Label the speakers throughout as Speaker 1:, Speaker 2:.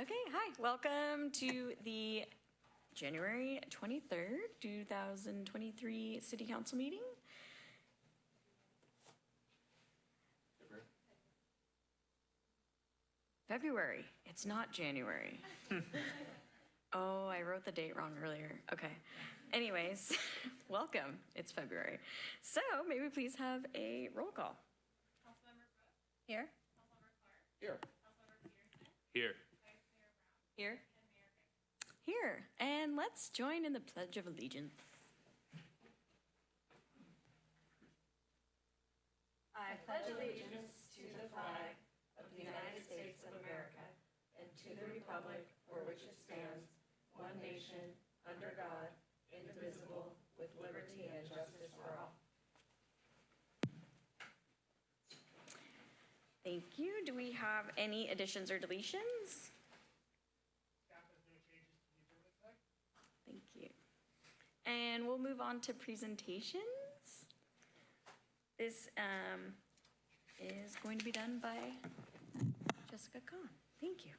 Speaker 1: Okay, hi, welcome to the January 23rd, 2023 City Council meeting. February, it's not January. Oh, I wrote the date wrong earlier. Okay. Anyways, welcome, it's February. So may we please have a roll call? Here?
Speaker 2: Here.
Speaker 3: Here.
Speaker 1: Here? Here, and let's join in the Pledge of Allegiance. I pledge allegiance to the flag of the United States of America and to the republic for which it stands, one nation, under God, indivisible, with liberty and justice for all. Thank you. Do we have any additions or deletions? Thank you. And we'll move on to presentations. This um, is going to be done by Jessica Kahn. Thank you.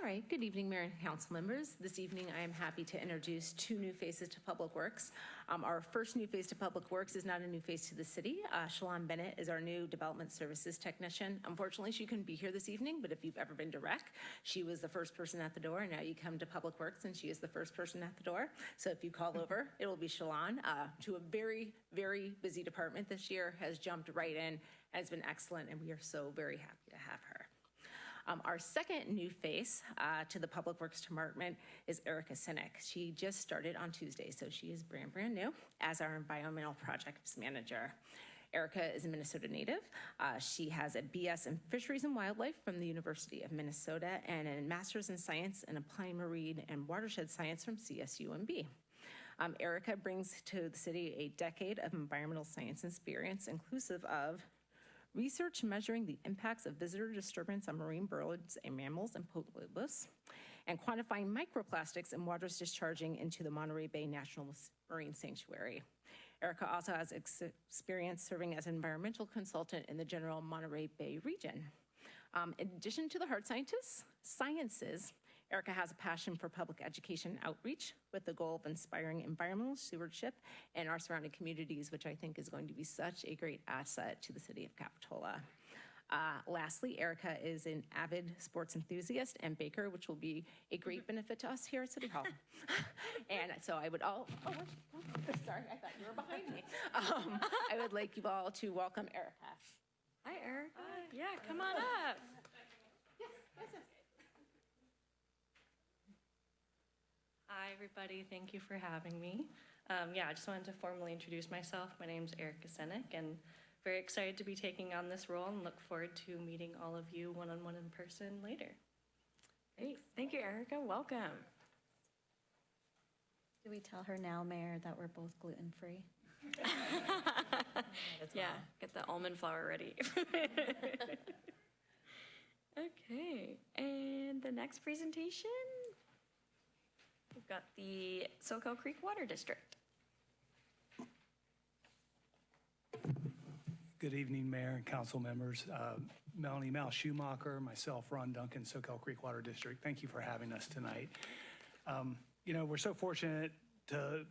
Speaker 4: All right, good evening, Mayor and council members. This evening, I am happy to introduce two new faces to Public Works. Um, Our first new face to Public Works is not a new face to the city. Uh, Shalon Bennett is our new Development Services Technician. Unfortunately, she couldn't be here this evening, but if you've ever been to rec, she was the first person at the door, and now you come to Public Works, and she is the first person at the door. So if you call over, it will be Shalon, uh, to a very, very busy department this year, has jumped right in, has been excellent, and we are so very happy to have her. Um, our second new face uh, to the Public Works Department is Erica Sinek. She just started on Tuesday, so she is brand, brand new as our Environmental Projects Manager. Erica is a Minnesota native. Uh, she has a BS in Fisheries and Wildlife from the University of Minnesota and a Master's in Science in Applied Marine and Watershed Science from CSUMB. Um, Erica brings to the city a decade of environmental science experience, inclusive of research measuring the impacts of visitor disturbance on marine birds and mammals and polypus, and quantifying microplastics in waters discharging into the Monterey Bay National Marine Sanctuary. Erica also has ex- experience serving as an environmental consultant in the general Monterey Bay region. Um, in addition to the hard scientists, sciences, Erica has a passion for public education outreach with the goal of inspiring environmental stewardship in our surrounding communities, which I think is going to be such a great asset to the city of Capitola. Uh, lastly, Erica is an avid sports enthusiast and baker, which will be a great benefit to us here at City Hall. and so I would all, oh, sorry, I thought you were behind me. Um, I would like you all to welcome Erica.
Speaker 1: Hi, Erica. Yeah, come on up.
Speaker 4: Yes, yes, yes.
Speaker 5: Hi, everybody. Thank you for having me. Um, yeah, I just wanted to formally introduce myself. My name is Erica Senek, and very excited to be taking on this role and look forward to meeting all of you one-on-one in person later.
Speaker 1: Great. Thank you, Erica. Welcome.
Speaker 6: Do we tell her now, Mayor, that we're both gluten-free?
Speaker 1: Yeah, get the almond flour ready. Okay, and the next presentation, we've got the Soquel Creek Water District.
Speaker 2: Good evening, Mayor and council members. Uh, Melanie Mow Schumacher, myself, Ron Duncan, Soquel Creek Water District. Thank you for having us tonight. Um, You know, we're so fortunate to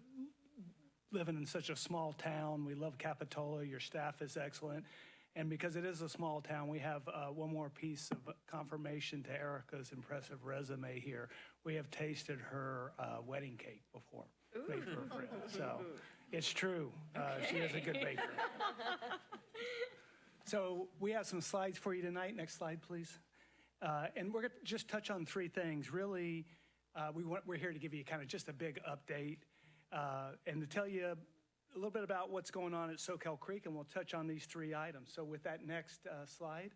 Speaker 2: living in such a small town. We love Capitola. Your staff is excellent. And because it is a small town, we have uh, one more piece of confirmation to Erica's impressive resume here. We have tasted her uh, wedding cake before, made for a friend. So it's true. Uh, She is a good baker. So we have some slides for you tonight. Next slide, please. Uh, And we're going to just touch on three things. Really, uh, we want, we're here to give you kind of just a big update uh, and to tell you a little bit about what's going on at Soquel Creek, and we'll touch on these three items. So with that next uh, slide,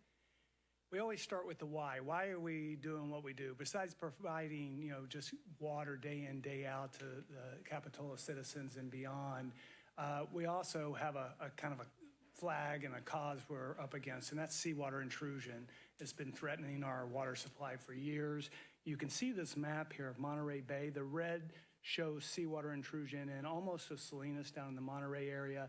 Speaker 2: we always start with the why. Why are we doing what we do? Besides providing, you know, just water day in, day out to the Capitola citizens and beyond, uh, we also have a, a kind of a flag and a cause we're up against, and that's seawater intrusion. It's been threatening our water supply for years. You can see this map here of Monterey Bay. The red shows seawater intrusion and almost to Salinas down in the Monterey area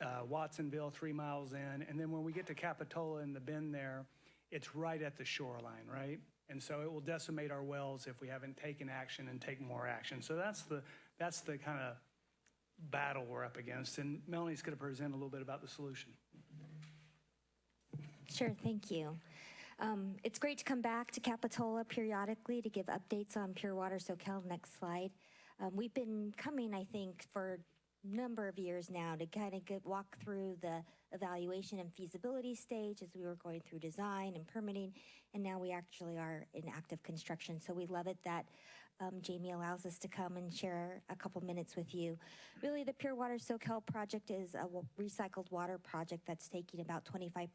Speaker 2: uh, Watsonville, three miles in. And then when we get to Capitola in the bend there, it's right at the shoreline, right? And so it will decimate our wells if we haven't taken action and take more action. So that's the, that's the kind of battle we're up against. And Melanie's going to present a little bit about the solution.
Speaker 7: Sure, thank you. Um, It's great to come back to Capitola periodically to give updates on Pure Water Soquel. Next slide. Um, We've been coming, I think, for a number of years now to kind of get, walk through the evaluation and feasibility stage as we were going through design and permitting, and now we actually are in active construction. So we love it that um, Jamie allows us to come and share a couple minutes with you. Really, the Pure Water Soquel project is a recycled water project that's taking about 25%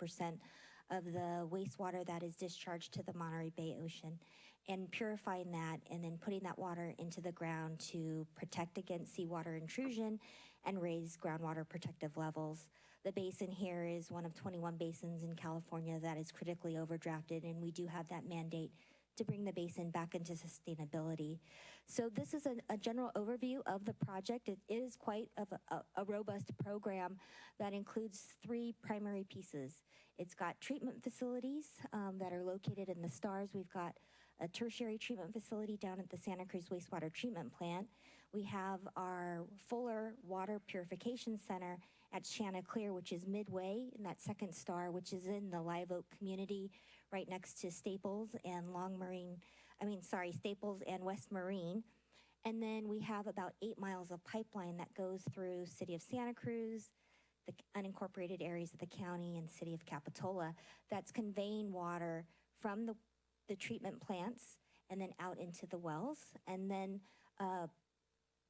Speaker 7: of the wastewater that is discharged to the Monterey Bay Ocean and purifying that and then putting that water into the ground to protect against seawater intrusion and raise groundwater protective levels. The basin here is one of 21 basins in California that is critically overdrafted, and we do have that mandate to bring the basin back into sustainability. So this is a, a general overview of the project. It is quite a, a, a robust program that includes three primary pieces. It's got treatment facilities um, that are located in the stars. We've got a tertiary treatment facility down at the Santa Cruz Wastewater Treatment Plant. We have our Fuller Water Purification Center at Chanticleer, which is midway in that second star, which is in the Live Oak community right next to Staples and Long Marine, I mean, sorry, Staples and West Marine. And then we have about eight miles of pipeline that goes through City of Santa Cruz, the unincorporated areas of the county and City of Capitola that's conveying water from the, the treatment plants and then out into the wells. And then uh,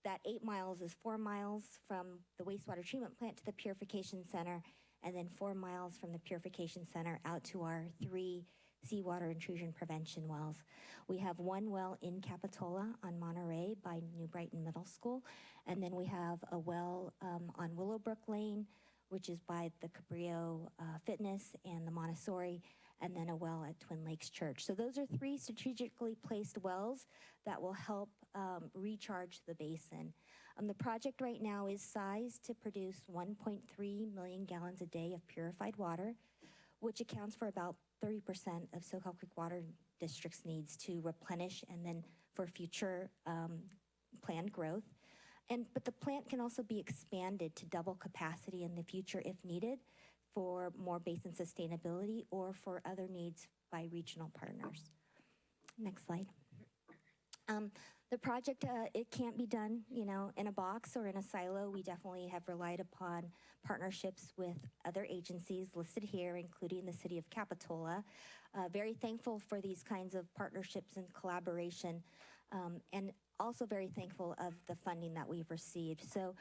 Speaker 7: that eight miles is four miles from the wastewater treatment plant to the purification center, and then four miles from the purification center out to our three seawater intrusion prevention wells. We have one well in Capitola on Monterey by New Brighton Middle School, and then we have a well um, on Willowbrook Lane, which is by the Cabrillo uh, Fitness and the Montessori, and then a well at Twin Lakes Church. So those are three strategically placed wells that will help um, recharge the basin. Um, the project right now is sized to produce 1.3 million gallons a day of purified water, which accounts for about 30% of Soquel Creek Water District's needs to replenish and then for future um, planned growth. And, but the plant can also be expanded to double capacity in the future if needed for more basin sustainability or for other needs by regional partners. Next slide. Um, the project, uh, it can't be done, you know, in a box or in a silo. We definitely have relied upon partnerships with other agencies listed here, including the City of Capitola. Uh, very thankful for these kinds of partnerships and collaboration, um, and also very thankful of the funding that we've received. So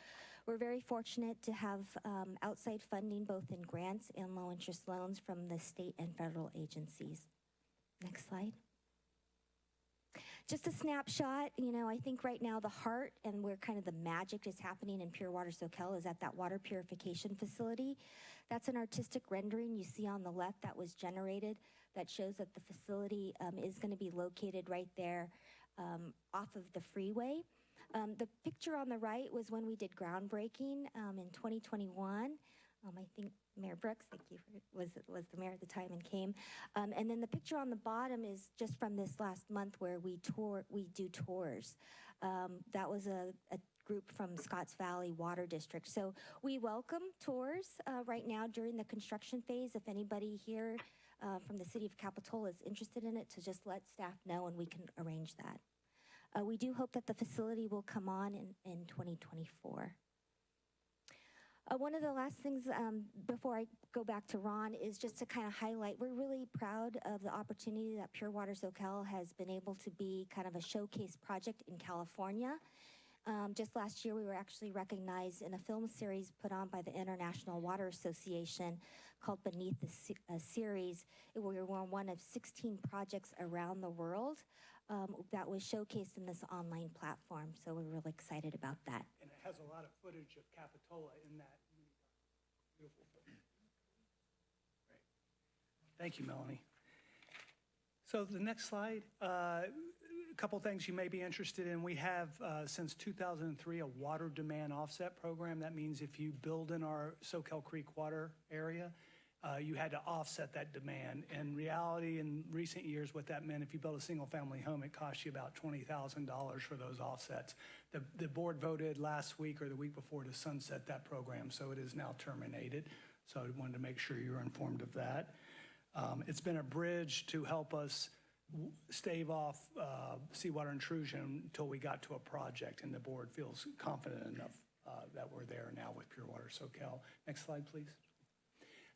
Speaker 7: we're very fortunate to have um, outside funding both in grants and low interest loans from the state and federal agencies. Next slide. Just a snapshot, you know, I think right now the heart and where kind of the magic is happening in Pure Water Soquel is at that water purification facility. That's an artistic rendering you see on the left that was generated that shows that the facility um, is going to be located right there um, off of the freeway. Um, the picture on the right was when we did groundbreaking um, in 2021. Um, I think Mayor Brooks, thank you, for, was was the mayor at the time and came. Um, and then the picture on the bottom is just from this last month where we tour, we do tours. Um, that was a, a group from Scotts Valley Water District. So we welcome tours uh, right now during the construction phase. If anybody here uh, from the city of Capitola is interested in it, to just let staff know and we can arrange that. Uh, we do hope that the facility will come on in, in 2024. Uh, one of the last things um, before I go back to Ron is just to kind of highlight we're really proud of the opportunity that Pure Water Soquel has been able to be kind of a showcase project in California. Um, just last year, we were actually recognized in a film series put on by the International Water Association called Beneath the Se- uh, Series. We were one of 16 projects around the world um, that was showcased in this online platform. So we're really excited about that.
Speaker 2: Has a lot of footage of Capitola in that. Beautiful footage. Thank you, Melanie. So the next slide, uh, a couple things you may be interested in. We have, uh, since 2003, a water demand offset program. That means if you build in our Soquel Creek water area, uh, you had to offset that demand. In reality, in recent years, what that meant, if you built a single-family home, it cost you about $20,000 for those offsets. The, the board voted last week or the week before to sunset that program, so it is now terminated. So I wanted to make sure you're informed of that. Um, It's been a bridge to help us stave off uh, seawater intrusion until we got to a project, and the board feels confident enough uh, that we're there now with Pure Water Soquel. Next slide, please.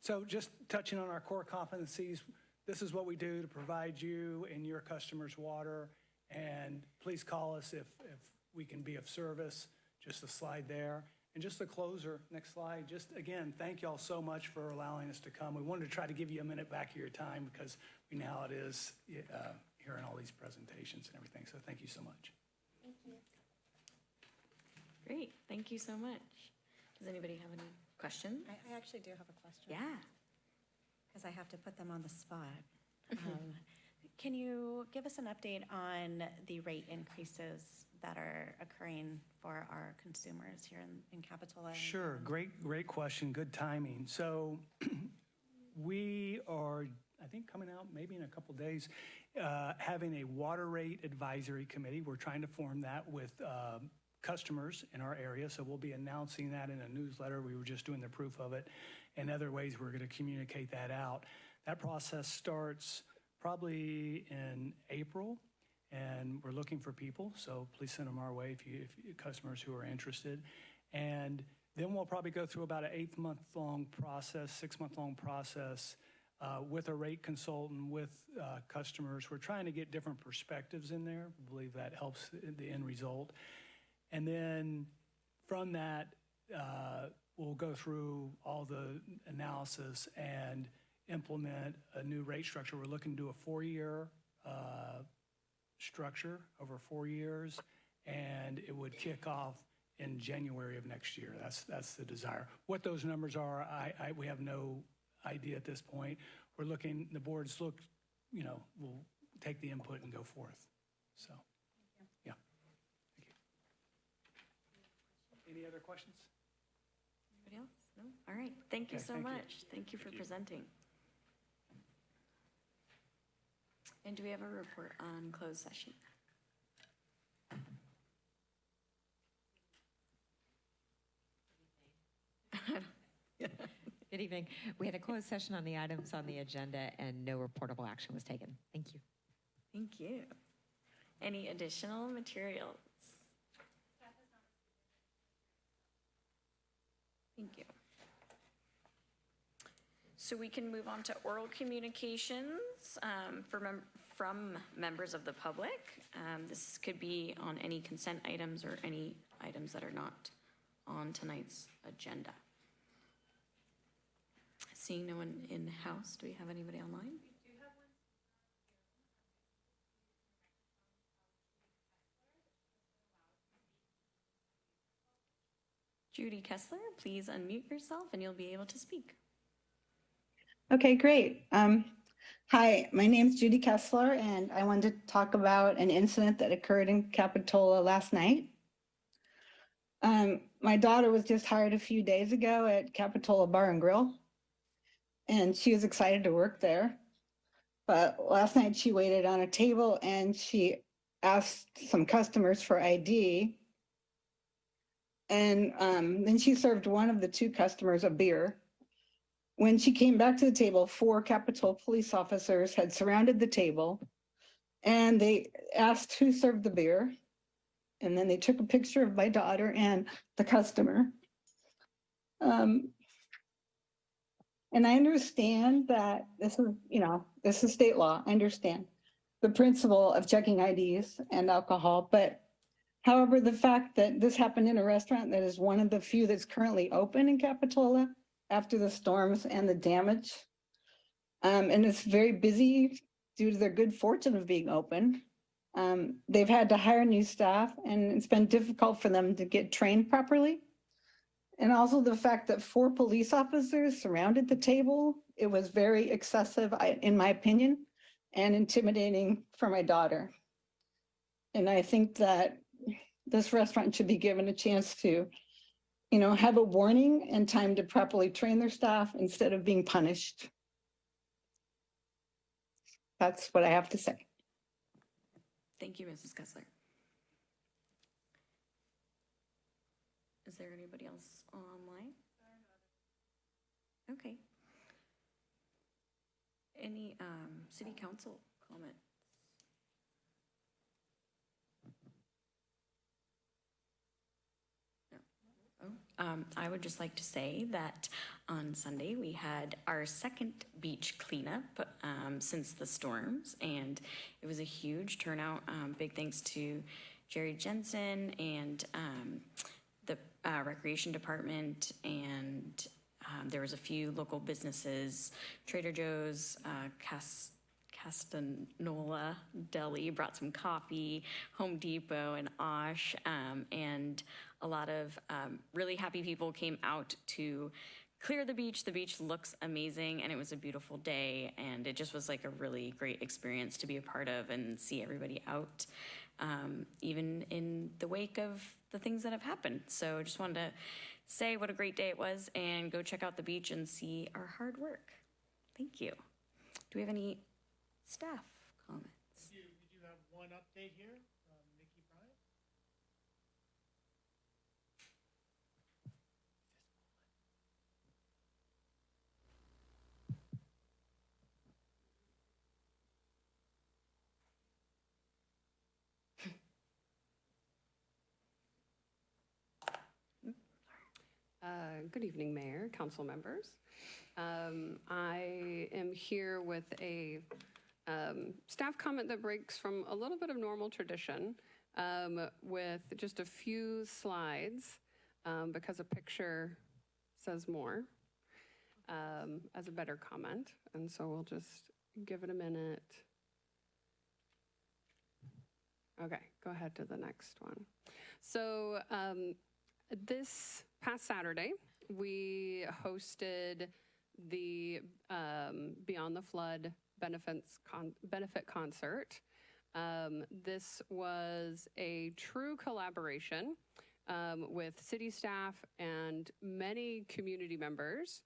Speaker 2: So just touching on our core competencies, this is what we do to provide you and your customers water. And please call us if, if we can be of service. Just a slide there. And just a closer, next slide. Just again, thank y'all so much for allowing us to come. We wanted to try to give you a minute back of your time because we know how it is uh, hearing all these presentations and everything. So thank you so much. Thank you.
Speaker 1: Great, thank you so much. Does anybody have any questions?
Speaker 6: I, I actually do have a question.
Speaker 1: Yeah.
Speaker 6: Because I have to put them on the spot. Um, Can you give us an update on the rate increases that are occurring for our consumers here in, in Capitola? and-
Speaker 2: Sure, great, great question, good timing. So we are, I think, coming out maybe in a couple days, uh, having a water rate advisory committee. We're trying to form that with uh, customers in our area, so we'll be announcing that in a newsletter. We were just doing the proof of it. And other ways we're going to communicate that out. That process starts probably in April, and we're looking for people, so please send them our way if you, if you, customers who are interested. And then we'll probably go through about an eight-month-long process, six-month-long process uh, with a rate consultant, with uh, customers. We're trying to get different perspectives in there. I believe that helps the end result. And then from that, uh, we'll go through all the analysis and implement a new rate structure. We're looking to do a four-year uh, structure over four years, and it would kick off in January of next year. That's, that's the desire. What those numbers are, I, I, we have no idea at this point. We're looking, the boards look, you know, we'll take the input and go forth. So, yeah. Thank you. Any other questions?
Speaker 1: Anybody else? No? All right, thank you
Speaker 2: Okay,
Speaker 1: so
Speaker 2: thank you.
Speaker 1: much. Thank you for presenting. And do we have a report on closed session?
Speaker 8: Good evening. We had a closed session on the items on the agenda and no reportable action was taken. Thank you.
Speaker 1: Thank you. Any additional materials? Thank you. So we can move on to oral communications um, mem- from members of the public. Um, This could be on any consent items or any items that are not on tonight's agenda. Seeing no one in the house, do we have anybody online? Judy Kessler, please unmute yourself and you'll be able to speak.
Speaker 9: Okay, great. Um, hi, my name is Judy Kessler, and I wanted to talk about an incident that occurred in Capitola last night. Um, my daughter was just hired a few days ago at Capitola Bar and Grill, and she was excited to work there. But last night she waited on a table and she asked some customers for ID. And um, then she served one of the two customers a beer. When she came back to the table, four Capitol police officers had surrounded the table and they asked who served the beer. And then they took a picture of my daughter and the customer. Um, and I understand that this is, you know, this is state law. I understand the principle of checking IDs and alcohol, but however, the fact that this happened in a restaurant that is one of the few that's currently open in Capitola after the storms and the damage. Um, and it's very busy due to their good fortune of being open. Um, they've had to hire new staff and it's been difficult for them to get trained properly. And also the fact that four police officers surrounded the table, it was very excessive, in my opinion, and intimidating for my daughter. And I think that this restaurant should be given a chance to you know, have a warning and time to properly train their staff instead of being punished. That's what I have to say.
Speaker 1: Thank you, Mrs. Kessler. Is there anybody else online? Okay. Any um, city council comments? No. Oh, um, I would just like to say that on Sunday, we had our second beach cleanup um, since the storms, and it was a huge turnout. Um, Big thanks to Jerry Jensen and um, the uh, Recreation Department, and um, there was a few local businesses, Trader Joe's, uh, Cas- Castanola Deli brought some coffee, Home Depot and Osh, um, and a lot of um, really happy people came out to clear the beach. The beach looks amazing, and it was a beautiful day, and it just was like a really great experience to be a part of and see everybody out, um, even in the wake of the things that have happened. So I just wanted to say what a great day it was, and go check out the beach and see our hard work. Thank you. Do we have any staff comments?
Speaker 10: We do, we do have one update here
Speaker 11: Uh, Good evening, Mayor, council members. Um, I am here with a um, staff comment that breaks from a little bit of normal tradition um, with just a few slides um, because a picture says more um, as a better comment. And so we'll just give it a minute. Okay, go ahead to the next one. So um, this past Saturday, we hosted the um, Beyond the Flood benefits con- benefit concert. Um, this was a true collaboration um, with city staff and many community members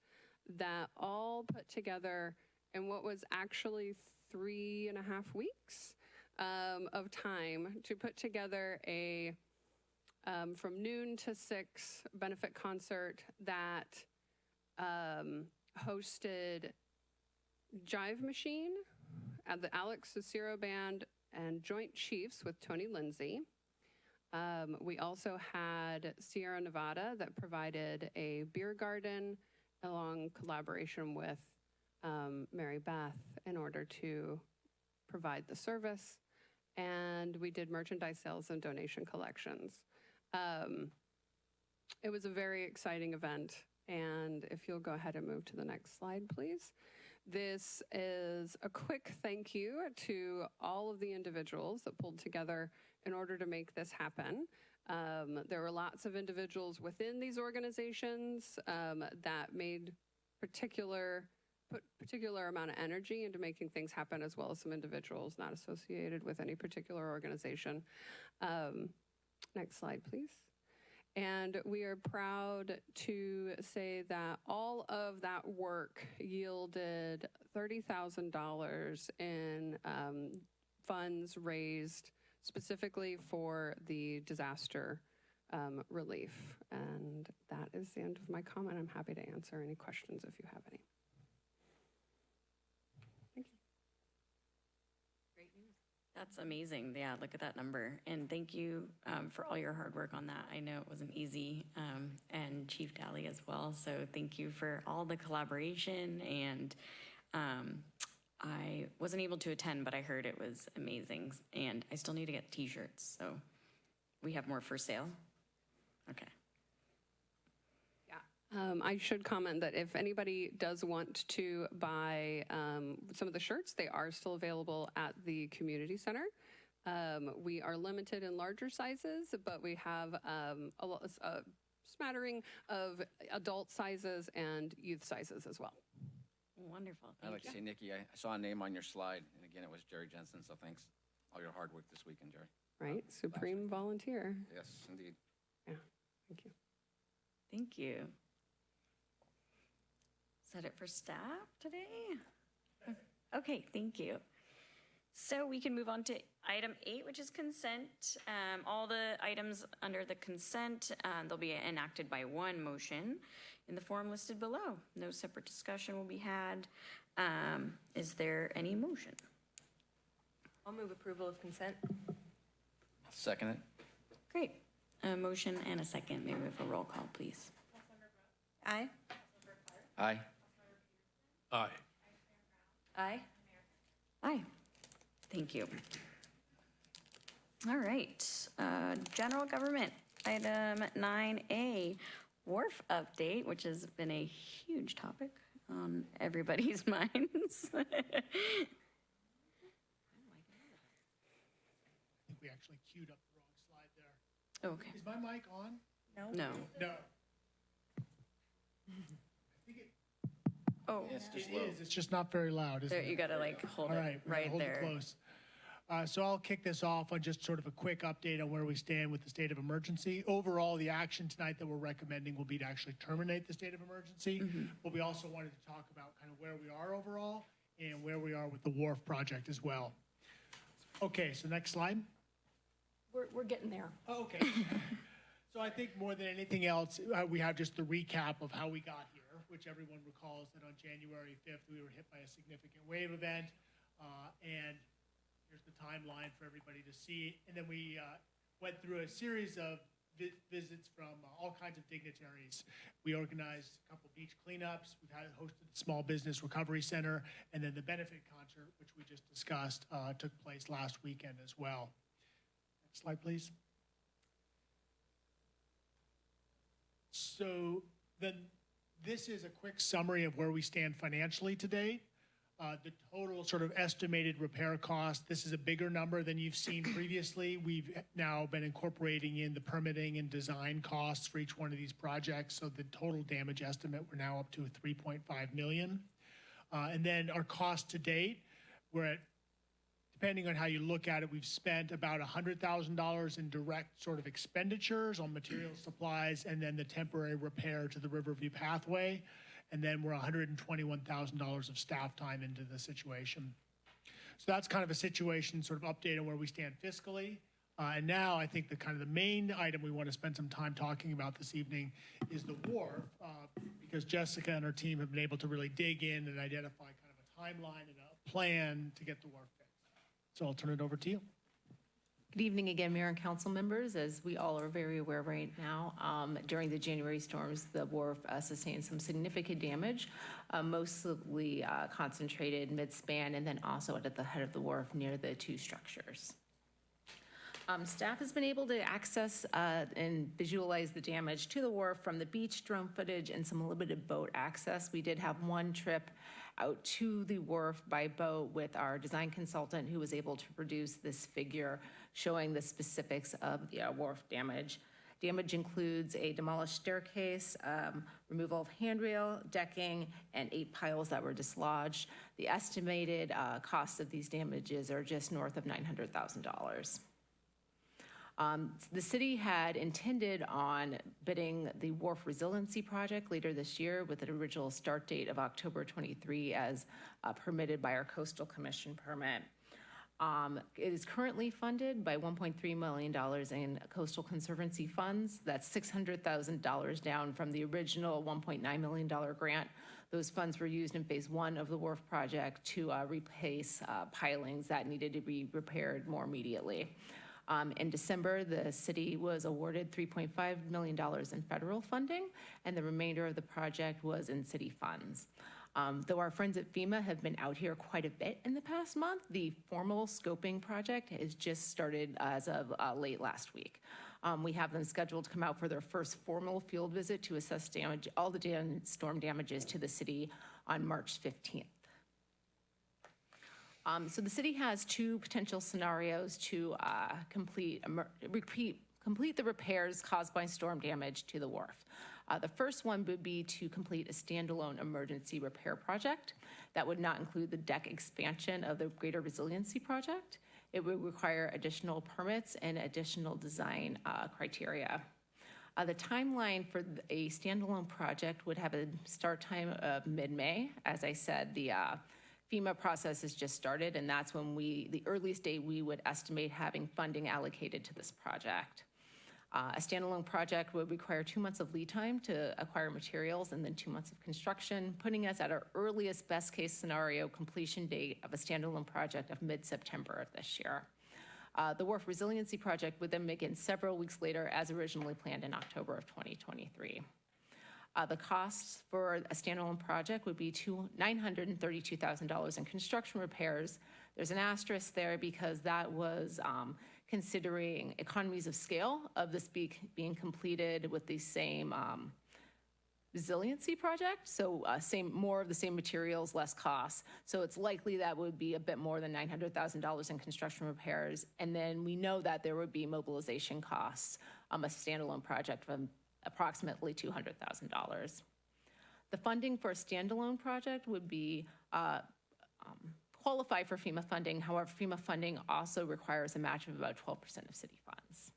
Speaker 11: that all put together in what was actually three and a half weeks um, of time to put together a um, from noon to six benefit concert that um, hosted Jive Machine at the Alex Cicero Band and Joint Chiefs with Tony Lindsay. Um, we also had Sierra Nevada that provided a beer garden along collaboration with um, Mary Beth in order to provide the service. And we did merchandise sales and donation collections. Um, it was a very exciting event. And if you'll go ahead and move to the next slide, please. This is a quick thank you to all of the individuals that pulled together in order to make this happen. Um, there were lots of individuals within these organizations um, that made particular put particular amount of energy into making things happen, as well as some individuals not associated with any particular organization. Um, next slide, please. And we are proud to say that all of that work yielded $30,000 in um, funds raised specifically for the disaster um, relief. And that is the end of my comment. I'm happy to answer any questions if you have any.
Speaker 1: That's amazing. Yeah, look at that number. And thank you um, for all your hard work on that. I know it wasn't easy, um, and Chief Dally as well. So thank you for all the collaboration. And um, I wasn't able to attend, but I heard it was amazing. And I still need to get t shirts. So we have more for sale. Okay.
Speaker 11: Um, I should comment that if anybody does want to buy um, some of the shirts, they are still available at the community center. Um, we are limited in larger sizes, but we have um, a, a smattering of adult sizes and youth sizes as well.
Speaker 1: Wonderful.
Speaker 12: I'd like to say, Nikki, I I saw a name on your slide, and again, it was Jerry Jensen, so thanks. All your hard work this weekend, Jerry.
Speaker 11: Right? Supreme volunteer.
Speaker 12: Yes, indeed.
Speaker 11: Yeah, thank you.
Speaker 1: Thank you. Is that it for staff today? Okay, thank you. So we can move on to item eight, which is consent. Um, all the items under the consent, um, they'll be enacted by one motion in the form listed below. No separate discussion will be had. Um, is there any motion?
Speaker 13: I'll move approval of consent.
Speaker 12: Second it?
Speaker 1: Great. A motion and a second. May we have a roll call, please?
Speaker 6: Aye.
Speaker 12: Aye.
Speaker 14: Aye.
Speaker 13: Aye.
Speaker 1: Aye. Thank you. All right, uh, general government, item nine A, wharf update, which has been a huge topic on everybody's minds.
Speaker 10: Think we actually queued up the wrong slide there.
Speaker 1: Okay,
Speaker 10: Is my mic on?
Speaker 6: No.
Speaker 1: no.
Speaker 10: No. I think it
Speaker 1: Oh,
Speaker 12: Yes, just
Speaker 10: it
Speaker 12: low.
Speaker 10: is, it's just not very loud, isn't
Speaker 1: there,
Speaker 10: it?
Speaker 1: you gotta like hold
Speaker 10: All
Speaker 1: it
Speaker 10: right, we're gonna
Speaker 1: right
Speaker 10: hold it
Speaker 1: there.
Speaker 10: close. Uh, So I'll kick this off on just sort of a quick update on where we stand with the state of emergency. Overall, the action tonight that we're recommending will be to actually terminate the state of emergency. But we also wanted to talk about kind of where we are overall and where we are with the wharf project as well. Okay, so next slide.
Speaker 13: We're, we're getting there.
Speaker 10: Oh, Okay. So I think more than anything else, uh, we have just the recap of how we got here, which everyone recalls that on January 5th, we were hit by a significant wave event. uh, And here's the timeline for everybody to see. And then we uh, went through a series of vi- visits from uh, all kinds of dignitaries. We organized a couple beach cleanups. We've had hosted the Small Business Recovery Center, and then the benefit concert, which we just discussed, uh, took place last weekend as well. Next slide, please. So then, this is a quick summary of where we stand financially to date. Uh, The total sort of estimated repair cost, this is a bigger number than you've seen previously. We've now been incorporating in the permitting and design costs for each one of these projects. So the total damage estimate, we're now up to 3.5 million. Uh, And then our cost to date, we're at depending on how you look at it, we've spent about $100,000 in direct sort of expenditures on material supplies and then the temporary repair to the Riverview pathway. And then we're $121,000 of staff time into the situation. So that's kind of a situation, sort of update on where we stand fiscally. Uh, and now I think the kind of the main item we want to spend some time talking about this evening is the wharf, uh, because Jessica and her team have been able to really dig in and identify kind of a timeline and a plan to get the wharf. So I'll turn it over to you.
Speaker 4: Good evening again, Mayor and council members. As we all are very aware right now, um, during the January storms, the wharf uh, sustained some significant damage, uh, mostly uh, concentrated mid-span and then also at the head of the wharf near the two structures. Um, Staff has been able to access uh, and visualize the damage to the wharf from the beach, drone footage, and some limited boat access. We did have one trip out to the wharf by boat with our design consultant who was able to produce this figure showing the specifics of the uh, wharf damage. Damage includes a demolished staircase, um, removal of handrail, decking, and eight piles that were dislodged. The estimated uh, cost of these damages are just north of $900,000. Um, The city had intended on bidding the Wharf Resiliency Project later this year with an original start date of October 23 as uh, permitted by our Coastal Commission permit. Um, It is currently funded by $1.3 million in coastal conservancy funds. That's $600,000 down from the original $1.9 million grant. Those funds were used in Phase One of the wharf project to uh, replace uh, pilings that needed to be repaired more immediately. Um, In December, the city was awarded $3.5 million in federal funding, and the remainder of the project was in city funds. Um, Though our friends at FEMA have been out here quite a bit in the past month, the formal scoping project has just started as of uh, late last week. Um, We have them scheduled to come out for their first formal field visit to assess damage, all the dam- storm damages to the city on March 15th. Um, So the city has two potential scenarios to uh, complete, repeat, complete the repairs caused by storm damage to the wharf. Uh, The first one would be to complete a standalone emergency repair project. That would not include the deck expansion of the Greater Resiliency Project. It would require additional permits and additional design uh, criteria. Uh, The timeline for a standalone project would have a start time of mid-May. As I said, the uh, FEMA process has just started, and that's when we, the earliest date we would estimate having funding allocated to this project. Uh, A standalone project would require two months of lead time to acquire materials and then two months of construction, putting us at our earliest best-case scenario completion date of a standalone project of mid-September of this year. Uh, The Wharf Resiliency Project would then begin several weeks later as originally planned in October of 2023. Uh, The costs for a standalone project would be two- $932,000 in construction repairs. There's an asterisk there because that was um, considering economies of scale of this be- being completed with the same um, resiliency project, so uh, same, more of the same materials, less costs. So it's likely that would be a bit more than $900,000 in construction repairs. And then we know that there would be mobilization costs on a standalone project of approximately $200,000. The funding for a standalone project would be uh, um, qualify for FEMA funding. However, FEMA funding also requires a match of about 12% of city funds.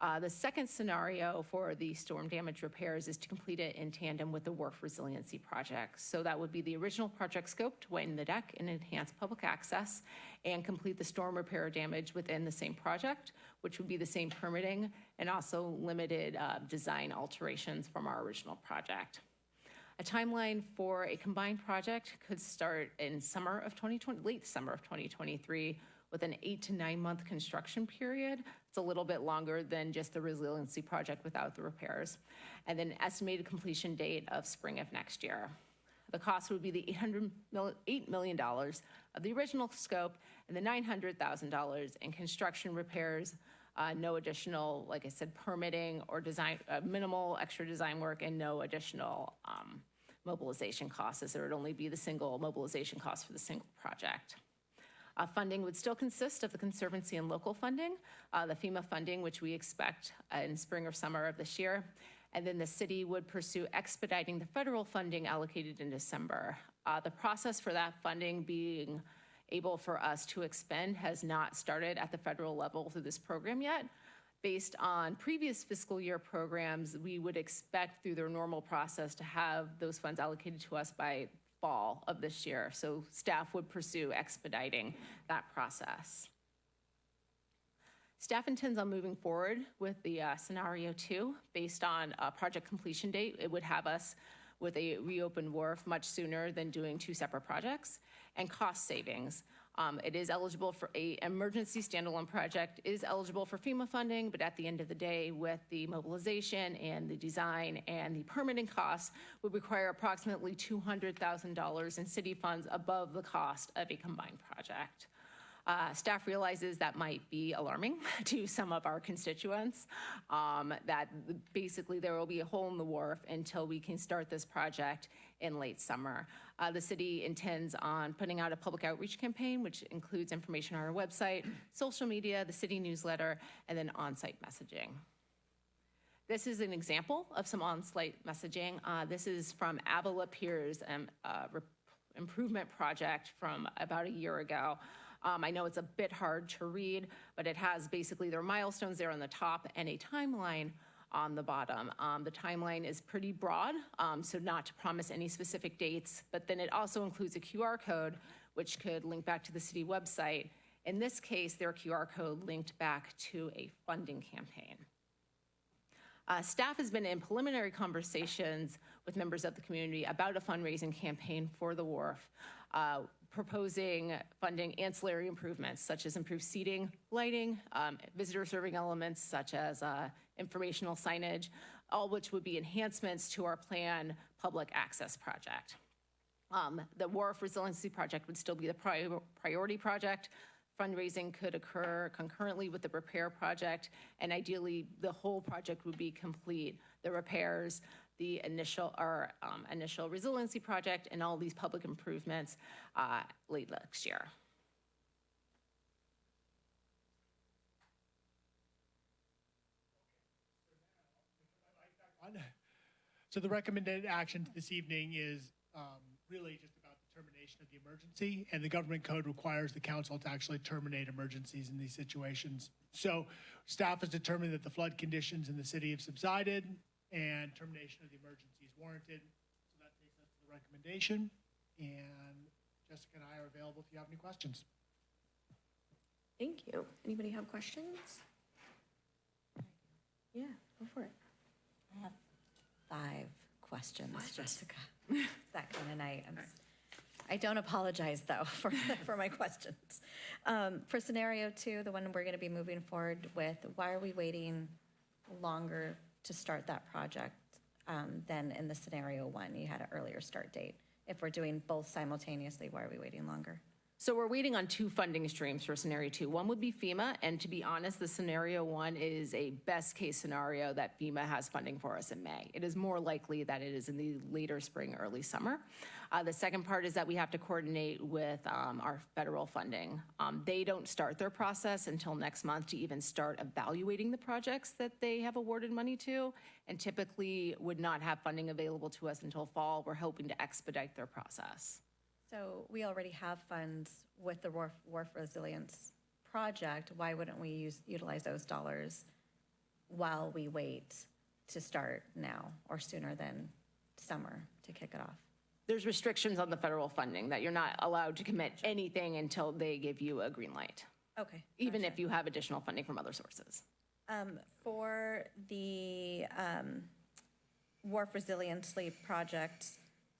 Speaker 4: Uh, The second scenario for the storm damage repairs is to complete it in tandem with the wharf resiliency project. So that would be the original project scope to widen the deck and enhance public access and complete the storm repair damage within the same project, which would be the same permitting and also limited uh, design alterations from our original project. A timeline for a combined project could start in summer of 2020, late summer of 2023, with an eight to nine month construction period. It's a little bit longer than just the resiliency project without the repairs. And then estimated completion date of spring of next year. The cost would be the 800 mil- $8 million of the original scope and the $900,000 in construction repairs, uh, no additional, like I said, permitting or design, uh, minimal extra design work and no additional um, mobilization costs, as there would only be the single mobilization cost for the single project. Uh, Funding would still consist of the Conservancy and local funding, uh, the FEMA funding, which we expect uh, in spring or summer of this year, and then the city would pursue expediting the federal funding allocated in December. Uh, The process for that funding being able for us to expend has not started at the federal level through this program yet. Based on previous fiscal year programs, we would expect through their normal process to have those funds allocated to us by fall of this year. So staff would pursue expediting that process. Staff intends on moving forward with the uh, scenario two based on a project completion date. It would have us with a reopened wharf much sooner than doing two separate projects and cost savings. Um, It is eligible for a emergency standalone project is eligible for FEMA funding, but at the end of the day, with the mobilization and the design and the permitting costs, would require approximately $200,000 in city funds above the cost of a combined project. Uh, Staff realizes that might be alarming to some of our constituents, um, that basically there will be a hole in the wharf until we can start this project in late summer. Uh, The city intends on putting out a public outreach campaign, which includes information on our website, social media, the city newsletter, and then on-site messaging. This is an example of some on-site messaging. Uh, This is from Avila Piers um, uh, improvement project from about a year ago. Um, I know it's a bit hard to read, but it has basically their milestones there on the top and a timeline on the bottom. Um, The timeline is pretty broad, um, so not to promise any specific dates, but then it also includes a QR code, which could link back to the city website. In this case, their QR code linked back to a funding campaign. Uh, Staff has been in preliminary conversations with members of the community about a fundraising campaign for the wharf, uh, proposing funding ancillary improvements such as improved seating, lighting, um, visitor serving elements such as uh, informational signage, all which would be enhancements to our plan public access project. Um, The Wharf Resiliency Project would still be the pri- priority project. Fundraising could occur concurrently with the repair project, and ideally, the whole project would be complete. The repairs, the initial, our um, initial resiliency project, and all these public improvements uh, late next year.
Speaker 10: On. So the recommended action this evening is um, really just about the termination of the emergency, and the government code requires the council to actually terminate emergencies in these situations. So staff has determined that the flood conditions in the city have subsided, and termination of the emergency is warranted. So that takes us to the recommendation, and Jessica and I are available if you have any questions.
Speaker 1: Thank you. Anybody have questions? Yeah, go for it.
Speaker 6: I have five questions, Jessica. That kind of night. I'm I don't apologize, though, for, for my questions. Um, For scenario two, the one we're going to be moving forward with, why are we waiting longer to start that project um, than in the scenario one? You had an earlier start date. If we're doing both simultaneously, why are we waiting longer?
Speaker 4: So we're waiting on two funding streams for scenario two. One would be FEMA, and to be honest, the scenario one is a best-case scenario that FEMA has funding for us in May. It is more likely that it is in the later spring, early summer. Uh, The second part is that we have to coordinate with um, our federal funding. Um, They don't start their process until next month to even start evaluating the projects that they have awarded money to, and typically would not have funding available to us until fall. We're hoping to expedite their process.
Speaker 6: So we already have funds with the Wharf, Wharf Resilience Project. Why wouldn't we use, utilize those dollars while we wait to start now or sooner than summer to kick it off?
Speaker 4: There's restrictions on the federal funding, that you're not allowed to commit anything until they give you a green light,
Speaker 6: Okay.
Speaker 4: even if you have additional funding from other sources.
Speaker 6: Um, for the, um, Wharf Resiliency Project,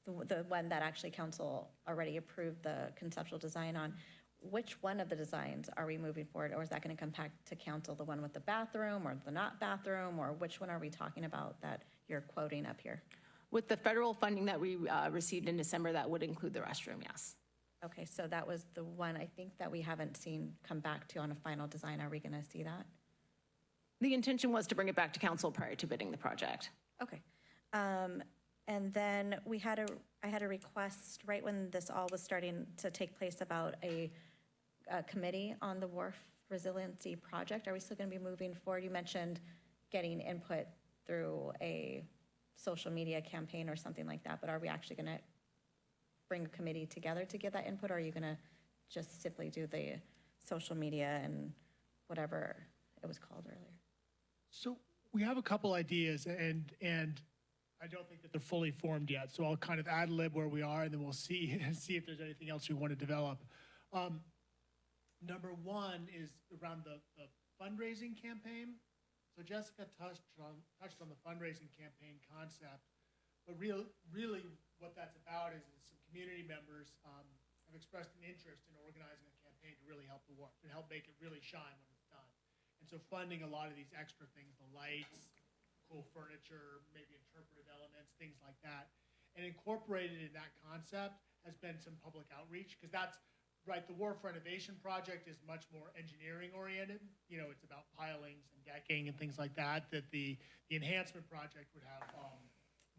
Speaker 6: the, the one that actually council already approved the conceptual design on, which one of the designs are we moving forward, or is that gonna come back to council, the one with the bathroom, or the not bathroom, or which one are we talking about that you're quoting up here?
Speaker 4: With the federal funding that we uh, received in December, that would include the restroom, yes.
Speaker 6: Okay, so that was the one I think that we haven't seen come back to on a final design, are we gonna see that?
Speaker 4: The intention was to bring it back to council prior to bidding the project.
Speaker 6: Okay. Um, and then we had a, I had a request right when this all was starting to take place about a, a committee on the wharf resiliency project. Are we still gonna be moving forward? You mentioned getting input through a social media campaign or something like that, but are we actually gonna bring a committee together to get that input, or are you gonna just simply do the social media and whatever it was called earlier?
Speaker 10: So we have a couple ideas and, and I don't think that they're fully formed yet. So I'll kind of ad lib where we are and then we'll see, see if there's anything else we want to develop. Um, number one is around the, the fundraising campaign. So Jessica touched on, touched on the fundraising campaign concept. But real, really what that's about is, some community members, um, have expressed an interest in organizing a campaign to really help the work and help make it really shine when it's done. And so funding a lot of these extra things, the lights, cool furniture, maybe interpretive elements, things like that. And incorporated in that concept has been some public outreach, because that's, right, the wharf renovation project is much more engineering oriented. You know, it's about pilings and decking and things like that, that the, the enhancement project would have, um,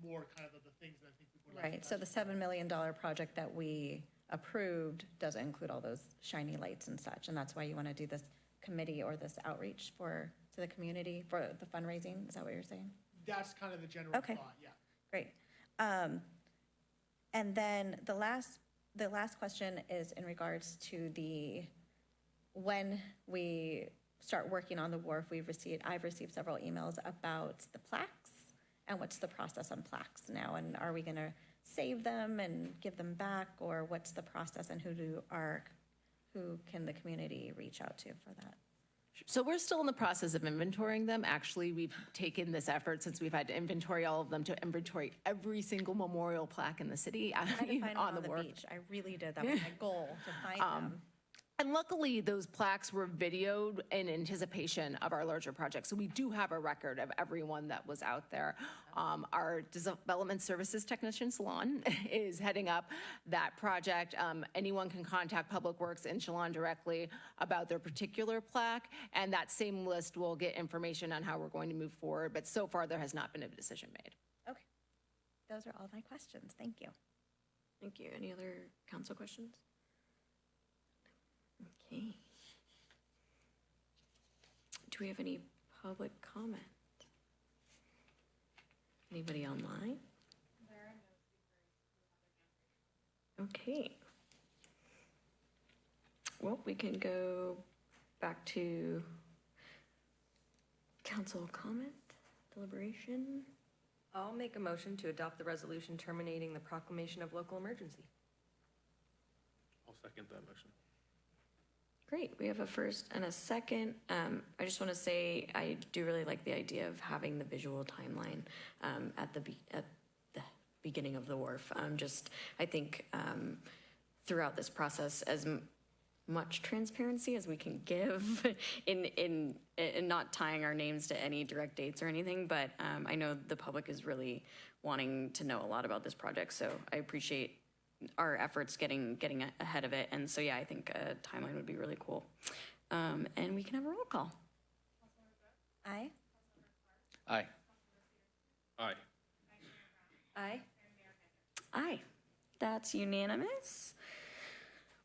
Speaker 10: more kind of the things that I think people would like.
Speaker 6: Right, so the $7 million project that we approved doesn't include all those shiny lights and such, and that's why you want to do this committee or this outreach for, to the community for the fundraising? Is that what you're saying?
Speaker 10: That's kind of the general
Speaker 6: Okay.
Speaker 10: thought, yeah.
Speaker 6: Great. Um, And then the last, the last question is in regards to the, when we start working on the wharf, we've received, I've received several emails about the plaques and what's the process on plaques now? And are we going to save them and give them back? Or what's the process and who do our, who can the community reach out to for that?
Speaker 4: So we're still in the process of inventorying them. Actually, we've taken this effort since we've had to inventory all of them to inventory every single memorial plaque in the city
Speaker 6: I had find them
Speaker 4: on
Speaker 6: on
Speaker 4: the
Speaker 6: the beach. I really did. That was my goal, to find um, them.
Speaker 4: And luckily, those plaques were videoed in anticipation of our larger project. So we do have a record of everyone that was out there. Um, Our development services technician, Salon, is heading up that project. Um, Anyone can contact Public Works in Shalon directly about their particular plaque, and that same list will get information on how we're going to move forward. But so far, there has not been a decision made.
Speaker 6: Okay. Those are all my questions. Thank you.
Speaker 1: Thank you. Any other council questions? Okay. Do we have any public comment? Anybody online? Okay. Well, we can go back to council comment, deliberation.
Speaker 13: I'll make a motion to adopt the resolution terminating the proclamation of local emergency.
Speaker 14: I'll second that motion.
Speaker 1: Great, we have a first and a second. Um, I just want to say, I do really like the idea of having the visual timeline um, at the, at the beginning of the wharf. Um, Just, I think um, throughout this process, as much transparency as we can give in, in, in not tying our names to any direct dates or anything, but um, I know the public is really wanting to know a lot about this project, so I appreciate our efforts getting, getting ahead of it. And so, yeah, I think a timeline would be really cool. Um, And we can have a roll call.
Speaker 6: Aye.
Speaker 12: Aye.
Speaker 14: Aye.
Speaker 13: Aye.
Speaker 1: Aye. That's unanimous.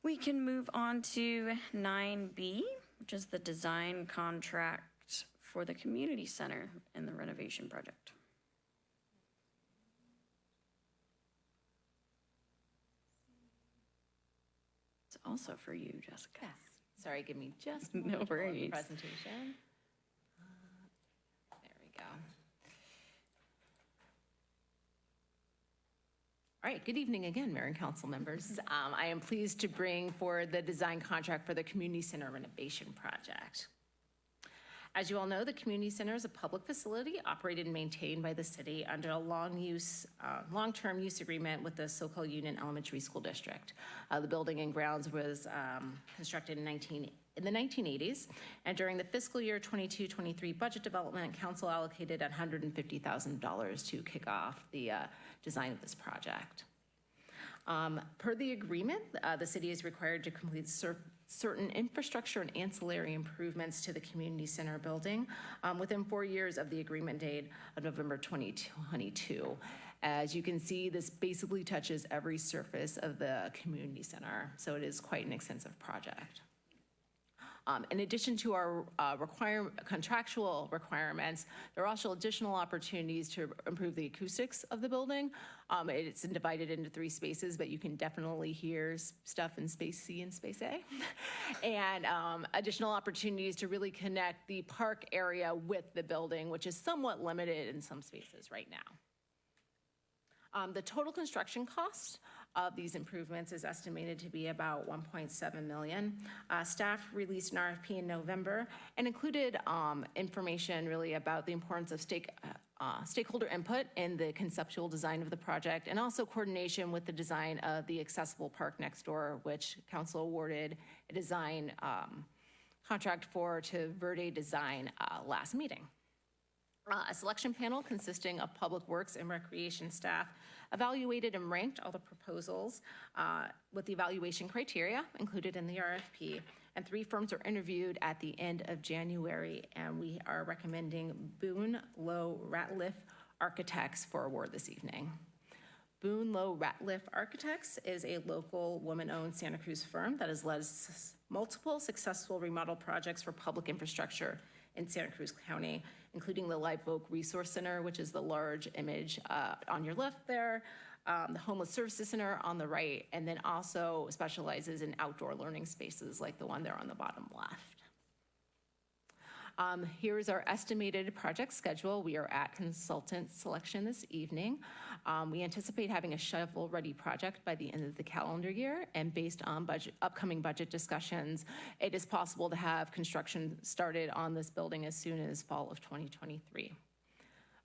Speaker 1: We can move on to 9B, which is the design contract for the community center and the renovation project. Also for you, Jessica. Yes.
Speaker 4: Sorry, give me just a
Speaker 1: No
Speaker 4: moment to pull up the
Speaker 1: worries.
Speaker 4: presentation. Uh, There we go. All right, good evening again, Mayor and council members. Um, I am pleased to bring forward the design contract for the Community Center renovation project. As you all know, the community center is a public facility operated and maintained by the city under a long use, uh, long-term use agreement with the Soquel Union Elementary School District. Uh, the building and grounds was um, constructed in 19 in the 1980s, and during the fiscal year 22-23 budget development, council allocated $150,000 to kick off the uh, design of this project. Um, Per the agreement, uh, the city is required to complete certain infrastructure and ancillary improvements to the community center building um, within four years of the agreement date of November 2022. As you can see, this basically touches every surface of the community center, so it is quite an extensive project. Um, In addition to our uh, require, contractual requirements, there are also additional opportunities to improve the acoustics of the building. Um, It's divided into three spaces, but you can definitely hear stuff in space C and space A. And um, additional opportunities to really connect the park area with the building, which is somewhat limited in some spaces right now. Um, The total construction cost of these improvements is estimated to be about 1.7 million. Uh, Staff released an RFP in November and included um, information really about the importance of stake, uh, uh, stakeholder input in the conceptual design of the project and also coordination with the design of the accessible park next door, which council awarded a design um, contract for to Verde Design uh, last meeting. Uh, A selection panel consisting of Public Works and Recreation staff evaluated and ranked all the proposals uh, with the evaluation criteria included in the RFP. And three firms were interviewed at the end of January, and we are recommending Boone, Low, Ratliff Architects for award this evening. Boone Low Ratliff Architects is a local woman-owned Santa Cruz firm that has led multiple successful remodel projects for public infrastructure in Santa Cruz County, including the Live Oak Resource Center, which is the large image uh, on your left there, um, the Homeless Services Center on the right, and then also specializes in outdoor learning spaces like the one there on the bottom left. Um, Here is our estimated project schedule. We are at consultant selection this evening. Um, We anticipate having a shovel-ready project by the end of the calendar year, and based on budget, upcoming budget discussions, it is possible to have construction started on this building as soon as fall of 2023.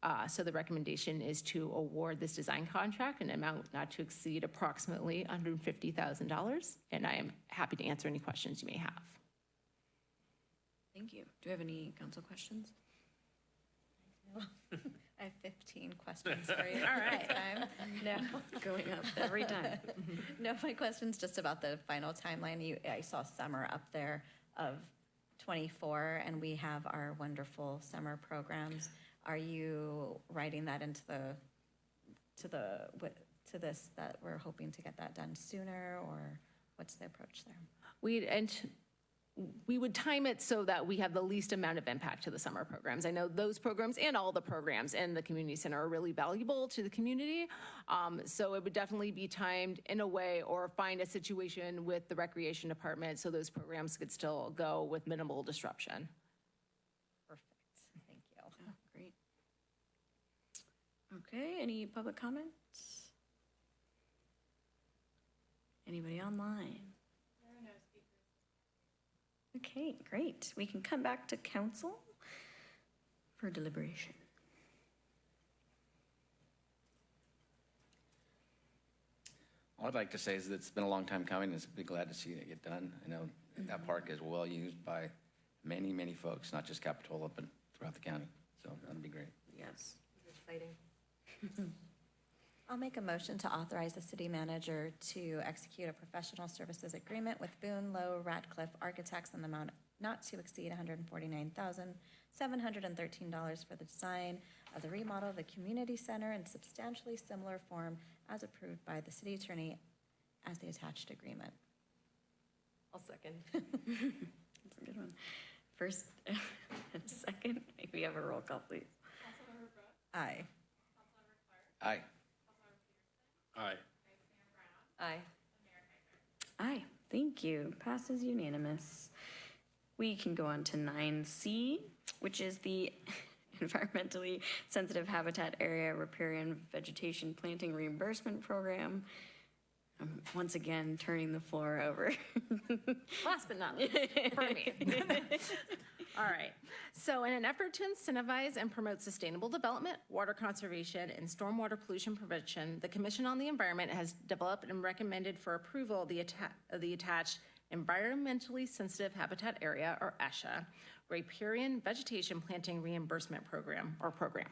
Speaker 4: Uh, So the recommendation is to award this design contract an amount not to exceed approximately $150,000, and I am happy to answer any questions you may have.
Speaker 1: Thank you. Do we have any council questions?
Speaker 6: I have 15 questions for you. All right. No.
Speaker 1: Going up every time.
Speaker 6: No, my question's just about the final timeline. You, I saw summer up there of 24, and we have our wonderful summer programs. Are you writing that into the, to the, wi- to this, that we're hoping to get that done sooner, or what's the approach there?
Speaker 4: We, and we would time it so that we have the least amount of impact to the summer programs. I know those programs and all the programs in the community center are really valuable to the community. Um, so it would definitely be timed in a way or find a situation with the recreation department so those programs could still go with minimal disruption.
Speaker 6: Perfect, thank you.
Speaker 1: Great. Okay, any public comments? Anybody online? There are no speakers. Okay, great. We can come back to council for deliberation.
Speaker 12: All I'd like to say is that it's been a long time coming, and be glad to see it get done. I know that mm-hmm. park is well used by many, many folks, not just Capitola, but throughout the county, so that'd be great.
Speaker 1: Yes.
Speaker 13: Exciting.
Speaker 6: I'll make a motion to authorize the city manager to execute a professional services agreement with Boone Low Ratliff Architects in the amount not to exceed $149,713 for the design of the remodel of the community center in substantially similar form as approved by the city attorney as the attached agreement.
Speaker 13: I'll second.
Speaker 1: That's a good one. First and second, maybe have a roll call, please.
Speaker 6: Aye.
Speaker 12: Aye.
Speaker 14: Aye.
Speaker 13: Aye.
Speaker 1: Aye, thank you. Passes unanimous. We can go on to nine C, which is the environmentally sensitive habitat area riparian vegetation planting reimbursement program. I'm once again turning the floor over.
Speaker 4: Last but not least, for me. All right. So in an effort to incentivize and promote sustainable development, water conservation, and stormwater pollution prevention, the Commission on the Environment has developed and recommended for approval the the attached Environmentally Sensitive Habitat Area, or ESHA, Riparian Vegetation Planting Reimbursement Program, or program.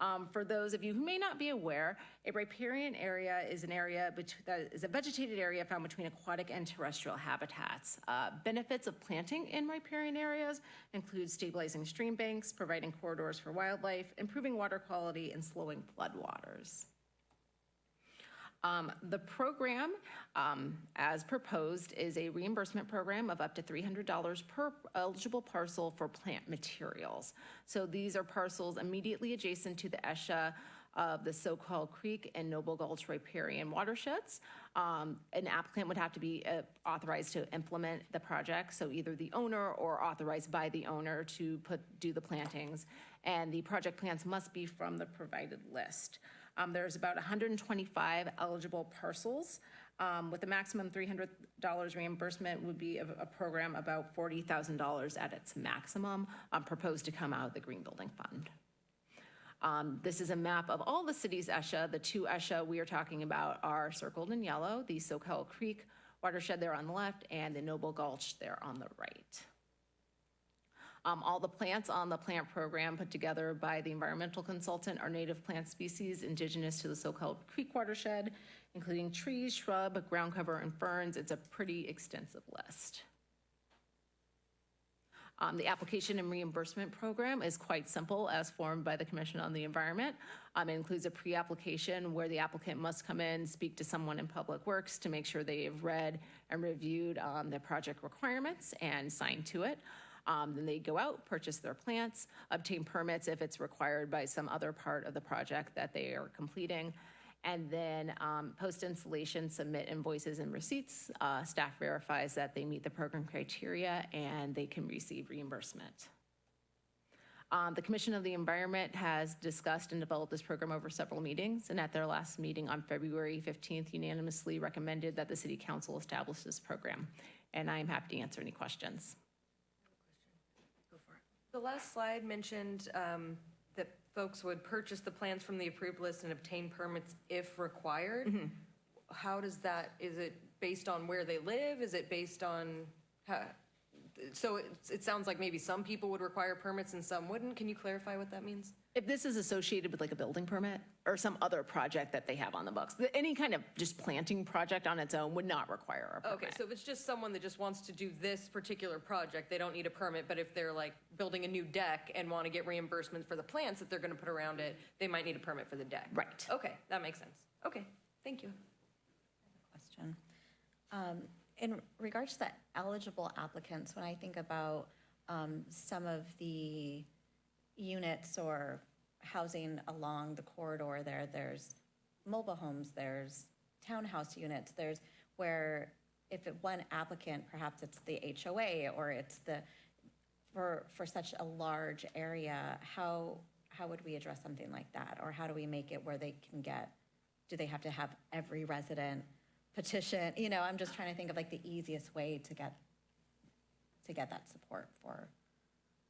Speaker 4: Um, For those of you who may not be aware, a riparian area is an area that is a vegetated area found between aquatic and terrestrial habitats. Uh, Benefits of planting in riparian areas include stabilizing stream banks, providing corridors for wildlife, improving water quality, and slowing floodwaters. Um, The program, um, as proposed, is a reimbursement program of up to $300 per eligible parcel for plant materials. So these are parcels immediately adjacent to the ESHA of the Soquel Creek and Noble Gulch riparian watersheds. Um, An applicant would have to be uh, authorized to implement the project, so either the owner or authorized by the owner to put, do the plantings. And the project plans must be from the provided list. Um, There's about 125 eligible parcels. um, With a maximum $300 reimbursement would be a a program about $40,000 at its maximum, um, proposed to come out of the Green Building Fund. Um, This is a map of all the cities ESHA. The two ESHA we are talking about are circled in yellow, the Soquel Creek watershed there on the left and the Noble Gulch there on the right. Um, All the plants on the plant program put together by the environmental consultant are native plant species indigenous to the Soquel Creek watershed, including trees, shrub, ground cover, and ferns. It's a pretty extensive list. Um, The application and reimbursement program is quite simple, as formed by the Commission on the Environment. Um, It includes a pre-application where the applicant must come in, speak to someone in Public Works to make sure they have read and reviewed um, the project requirements and signed to it. Um, Then they go out, purchase their plants, obtain permits if it's required by some other part of the project that they are completing, and then um, post-installation, submit invoices and receipts. Uh, Staff verifies that they meet the program criteria, and they can receive reimbursement. Um, The Commission of the Environment has discussed and developed this program over several meetings, and at their last meeting on February 15th unanimously recommended that the City Council establish this program. And I am happy to answer any questions.
Speaker 13: The last slide mentioned um, that folks would purchase the plans from the approved list and obtain permits if required. How does that, is it based on where they live? Is it based on, how- so it, it sounds like maybe some people would require permits and some wouldn't. Can you clarify what that means?
Speaker 4: If this is associated with like a building permit or some other project that they have on the books, th- any kind of just planting project on its own would not require a permit.
Speaker 13: Okay, so if it's just someone that just wants to do this particular project, they don't need a permit, but if they're like building a new deck and want to get reimbursement for the plants that they're going to put around it, they might need a permit for the deck.
Speaker 4: Right.
Speaker 13: Okay, that makes sense. Okay, thank you.
Speaker 6: question. Um, in regards to the eligible applicants, when I think about um, some of the units or housing along the corridor there, there's mobile homes, there's townhouse units, there's where if it, one applicant, perhaps it's the HOA or it's the, for, for such a large area, how, how would we address something like that? Or how do we make it where they can get, do they have to have every resident petition? You know, I'm just trying to think of like the easiest way to get, to get that support for.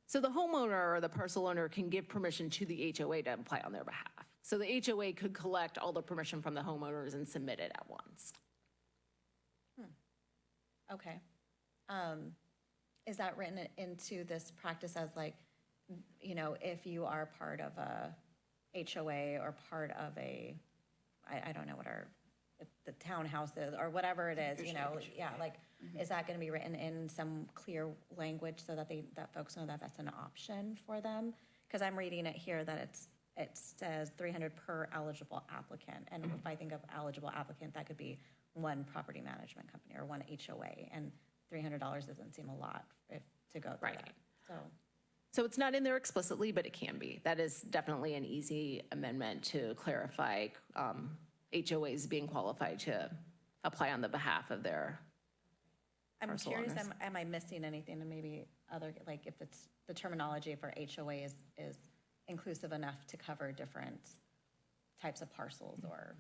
Speaker 4: So the homeowner or the parcel owner can give permission to the HOA to apply on their behalf. So the HOA could collect all the permission from the homeowners and submit it at once.
Speaker 6: Okay. Um, Is that written into this practice as like, you know, if you are part of a HOA or part of a, I, I don't know what our, the townhouses or whatever it is, you know, yeah, like, is that gonna be written in some clear language so that they, that folks know that that's an option for them? Because I'm reading it here that it's, it says three hundred per eligible applicant, and if I think of eligible applicant, that could be one property management company or one HOA, and three hundred dollars doesn't seem a lot if, to go through
Speaker 4: Right.
Speaker 6: that, so.
Speaker 4: So it's not in there explicitly, but it can be. That is definitely an easy amendment to clarify um, HOAs being qualified to apply on the behalf of their,
Speaker 6: I'm
Speaker 4: Parcel
Speaker 6: curious,
Speaker 4: owners.
Speaker 6: am, am I missing anything and maybe other, like if it's, the terminology for HOA is, is inclusive enough to cover different types of parcels or,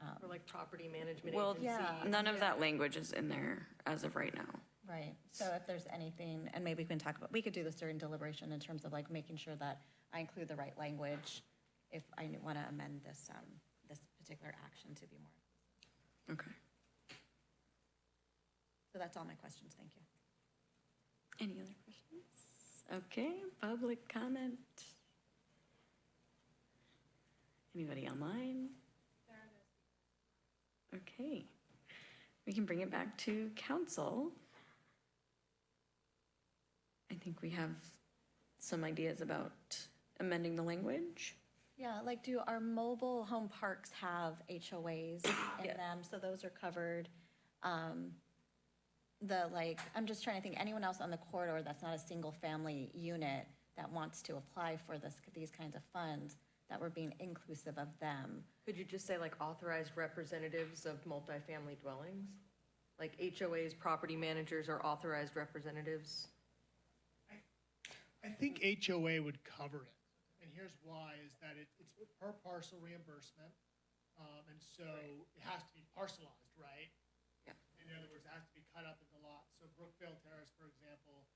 Speaker 6: um,
Speaker 13: Or like property management
Speaker 1: Well,
Speaker 13: agency.
Speaker 6: Yeah.
Speaker 1: none of that language is in there as of right now.
Speaker 6: right? So if there's anything, and maybe we can talk about, we could do this during deliberation in terms of like making sure that I include the right language if I want to amend this, um, this particular action to be more.
Speaker 1: Okay.
Speaker 6: So that's all my questions, thank you.
Speaker 1: Any other questions? Okay, public comment? Anybody online? Okay, we can bring it back to council. I think we have some ideas about amending the language.
Speaker 6: Yeah, like do our mobile home parks have HOAs in them? So those are covered. Um, The like, I'm just trying to think, anyone else on the corridor that's not a single-family unit that wants to apply for this, these kinds of funds, that we're being inclusive of them.
Speaker 13: Could you just say like authorized representatives of multifamily dwellings? Like HOAs, property managers are authorized representatives?
Speaker 10: I think HOA would cover it. Here's why, is that it, it's per parcel reimbursement. Um, and so it has to be parcelized, right?
Speaker 1: Yeah.
Speaker 10: In other words, it has to be cut up into lots. So Brookvale Terrace, for example, is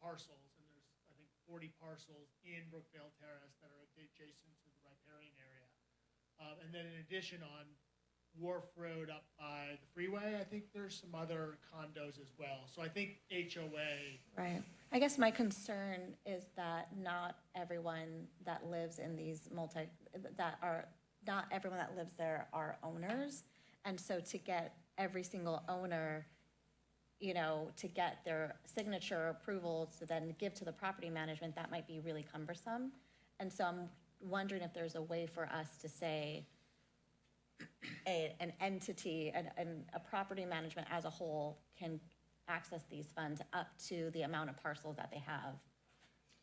Speaker 10: parcels, and there's, I think, forty parcels in Brookvale Terrace that are adjacent to the riparian area. Um, and then in addition, on Wharf Road up by the freeway, I think there's some other condos as well. So I think HOA
Speaker 6: Right. I guess my concern is that not everyone that lives in these multi, that are, not everyone that lives there are owners. And so to get every single owner, you know, to get their signature approval to then give to the property management, that might be really cumbersome. And so I'm wondering if there's a way for us to say, a, an entity, and, an, a property management as a whole can access these funds up to the amount of parcels that they have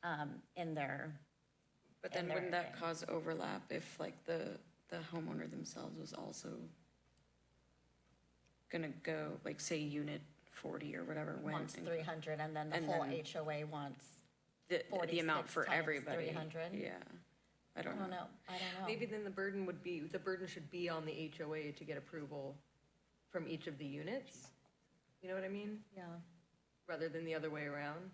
Speaker 6: um, in their,
Speaker 1: But
Speaker 6: in
Speaker 1: then
Speaker 6: their-
Speaker 1: wouldn't that cause overlap if like the, the homeowner themselves was also gonna go, like, say, unit forty or whatever went?
Speaker 6: wants
Speaker 1: and-
Speaker 6: three hundred, and then the
Speaker 1: and
Speaker 6: whole
Speaker 1: then-
Speaker 6: HOA wants,
Speaker 1: The, the amount
Speaker 6: 46
Speaker 1: for
Speaker 6: times
Speaker 1: everybody.
Speaker 6: 300?
Speaker 1: Yeah, I
Speaker 6: I
Speaker 1: don't
Speaker 6: don't
Speaker 1: know.
Speaker 6: know, I don't know.
Speaker 13: Maybe then the burden would be, the burden should be on the HOA to get approval from each of the units? You know what I mean?
Speaker 6: Yeah,
Speaker 13: Rather than the other way around?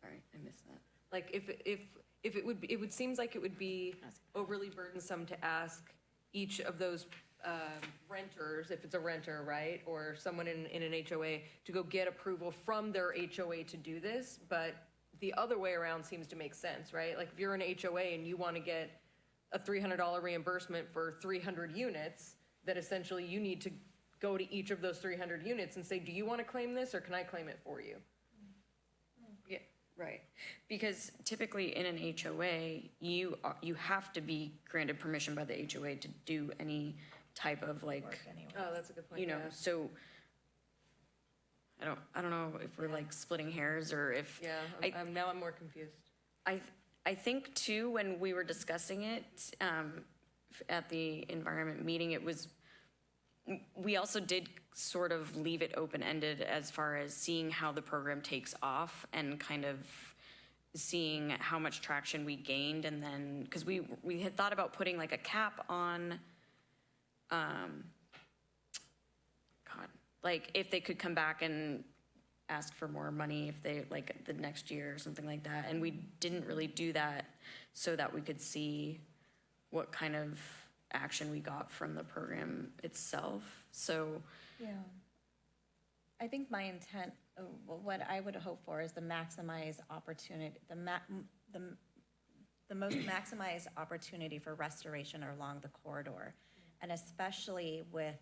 Speaker 1: Sorry, I missed that.
Speaker 13: Like, if, if, if it would, be- it would, seems like it would be overly burdensome to ask each of those um, renters, if it's a renter, right? Or someone in, in an HOA, to go get approval from their HOA to do this, but the other way around seems to make sense, right? Like, if you're an HOA and you want to get a $300 reimbursement for 300 units, that essentially you need to go to each of those 300 units and say, do you want to claim this, or can I claim it for you?
Speaker 1: Yeah, right. Because typically in an HOA, you, are- you have to be granted permission by the HOA to do any type of like,
Speaker 13: Oh, that's a good point,
Speaker 1: you know,
Speaker 13: yeah.
Speaker 1: so I don't, I don't know if we're like splitting hairs or if.
Speaker 13: Yeah,
Speaker 1: I-
Speaker 13: I'm- I'm, now I'm more confused.
Speaker 1: I, I think too, when we were discussing it um, f- at the environment meeting, it was, we also did sort of leave it open-ended as far as seeing how the program takes off and kind of seeing how much traction we gained and then, because we, we had thought about putting like a cap on, um, God, like if they could come back and ask for more money if they, like, the next year or something like that. And we didn't really do that so that we could see what kind of action we got from the program itself. So,
Speaker 6: Yeah. I think my intent, uh, what I would hope for is the maximize opportunity, the ma, the, the most maximized opportunity for restoration along the corridor. And especially with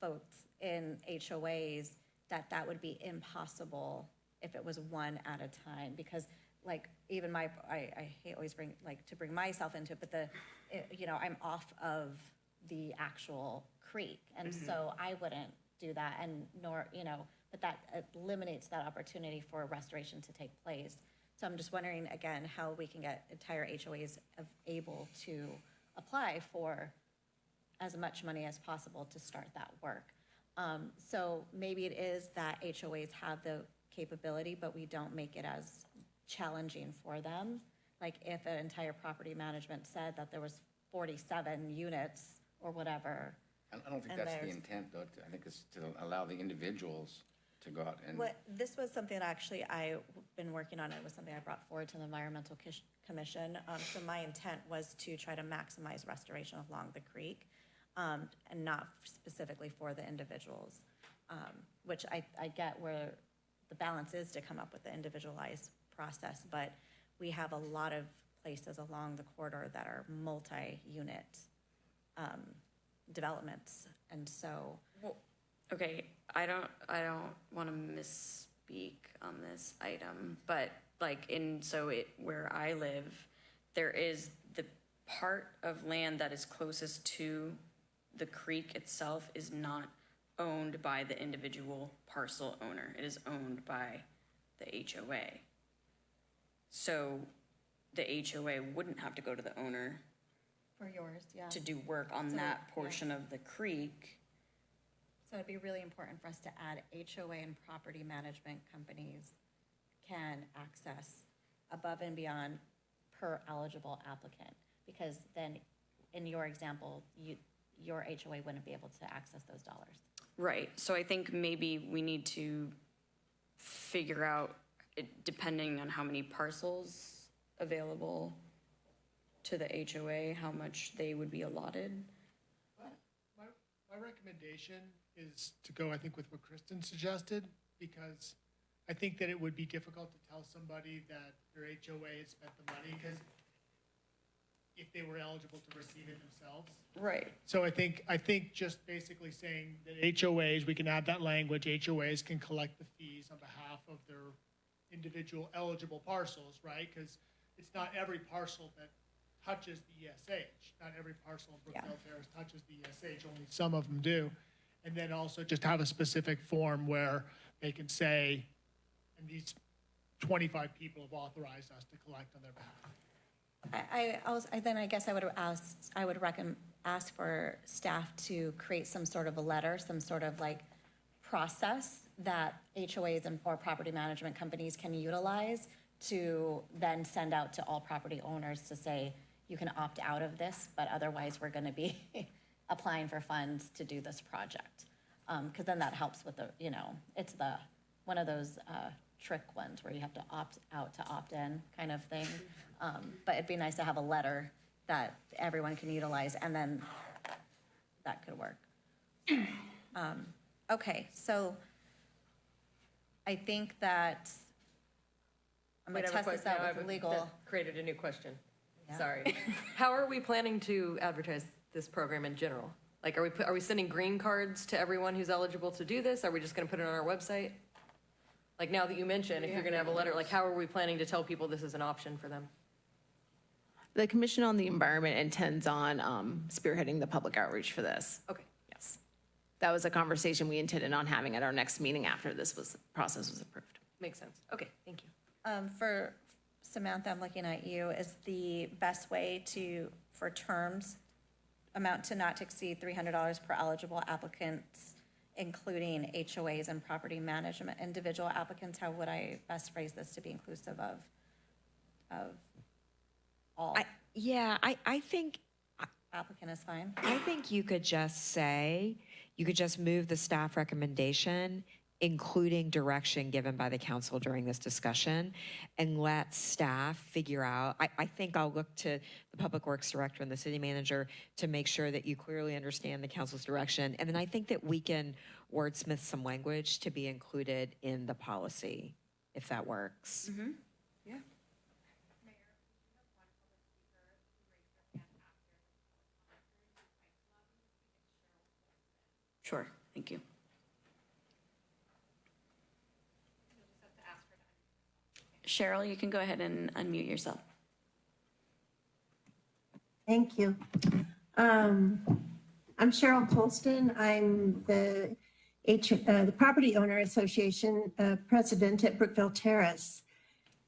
Speaker 6: folks in HOAs, that that would be impossible if it was one at a time. Because like, even my, I, I hate always bring, like, to bring myself into it, but the, it- you know, I'm off of the actual creek. And mm-hmm. so I wouldn't do that and nor, you know, but that uh, eliminates that opportunity for restoration to take place. So I'm just wondering, again, how we can get entire HOAs of- able to apply for as much money as possible to start that work. Um, So maybe it is that HOAs have the capability, but we don't make it as challenging for them. Like if an entire property management said that there was 47 units or whatever.
Speaker 12: I I don't think
Speaker 6: And
Speaker 12: that's the
Speaker 6: there's-
Speaker 12: intent, though. I think it's to allow the individuals to go out and,
Speaker 6: What, this was something that actually I've been working on. It was something I brought forward to the Environmental Kish- Commission. Um, So my intent was to try to maximize restoration along the creek um, and not specifically for the individuals, um, which I, I get where the balance is to come up with the individualized process. But we have a lot of places along the corridor that are multi-unit um, developments. And so,
Speaker 1: well, okay, I don't, I don't want to misspeak on this item, but like in, so it, where I live, there is the part of land that is closest to the creek itself is not owned by the individual parcel owner. It is owned by the HOA. So the HOA wouldn't have to go to the owner
Speaker 6: for yours, yeah.
Speaker 1: to do work on
Speaker 6: So,
Speaker 1: that
Speaker 6: yeah.
Speaker 1: portion of the creek.
Speaker 6: So it'd be really important for us to add HOA and property management companies can access above and beyond per eligible applicant. Because then, in your example, you, your HOA wouldn't be able to access those dollars.
Speaker 1: Right, so I think maybe we need to figure out, it- depending on how many parcels available to the HOA, how much they would be allotted.
Speaker 10: My, my recommendation is to go, I think, with what Kristen suggested, because I think that it would be difficult to tell somebody that their HOA had spent the money, because if they were eligible to receive it themselves.
Speaker 1: Right.
Speaker 10: So I think, I think just basically saying that HOAs, we can add that language, HOAs can collect the fees on behalf of their individual eligible parcels, right? Because it's not every parcel that touches the ESH. Not every parcel in Brookfield Terrace touches the ESH, only some of them do. And then also just have a specific form where they can say, and these 25 people have authorized us to collect on their behalf.
Speaker 6: I, I also, I- then I guess I would ask, I would recommend, ask for staff to create some sort of a letter, some sort of like process that HOAs and, or property management companies can utilize to then send out to all property owners to say, you can opt out of this, but otherwise we're gonna be applying for funds to do this project. Um, cause then that helps with the, you know, it's the, one of those, uh, trick ones where you have to opt out to opt in kind of thing. Um, but it'd be nice to have a letter that everyone can utilize and then that could work. Um, okay, so I think that I'm
Speaker 13: Wait,
Speaker 6: gonna
Speaker 13: I have a
Speaker 6: test this
Speaker 13: question.
Speaker 6: out
Speaker 13: Now I
Speaker 6: with
Speaker 13: have a-
Speaker 6: legal.
Speaker 13: that Created a new question.
Speaker 6: Yeah.
Speaker 13: Sorry. How are we planning to advertise this program in general? Like, are we, put- are we sending green cards to everyone who's eligible to do this? Are we just gonna put it on our website? Like, now that you mention, if you're gonna have a letter, like, how are we planning to tell people this is an option for them?
Speaker 4: The Commission on the Environment intends on um, spearheading the public outreach for this.
Speaker 13: Okay.
Speaker 4: Yes. that was a conversation we intended on having at our next meeting after this was, process was approved.
Speaker 3: Makes sense. Okay, thank you.
Speaker 6: Um, For Samantha, I'm looking at you, is the best way to, for terms, amount to not to exceed $300 per eligible applicants, including HOAs and property management, individual applicants, how would I best phrase this to be inclusive of, of all?
Speaker 8: I, yeah, I, I think,
Speaker 6: Applicant is fine?
Speaker 8: I think you could just say, you could just move the staff recommendation, including direction given by the council during this discussion, and let staff figure out, I, I think I'll look to the Public Works Director and the city manager to make sure that you clearly understand the council's direction. And then I think that we can wordsmith some language to be included in the policy, if that works.
Speaker 3: Yeah.
Speaker 1: Sure, thank you. Cheryl, you can go ahead and unmute yourself.
Speaker 15: Thank you. Um, I'm Cheryl Colston. I'm the H, uh, the Property Owner Association, uh, President at Brookvale Terrace.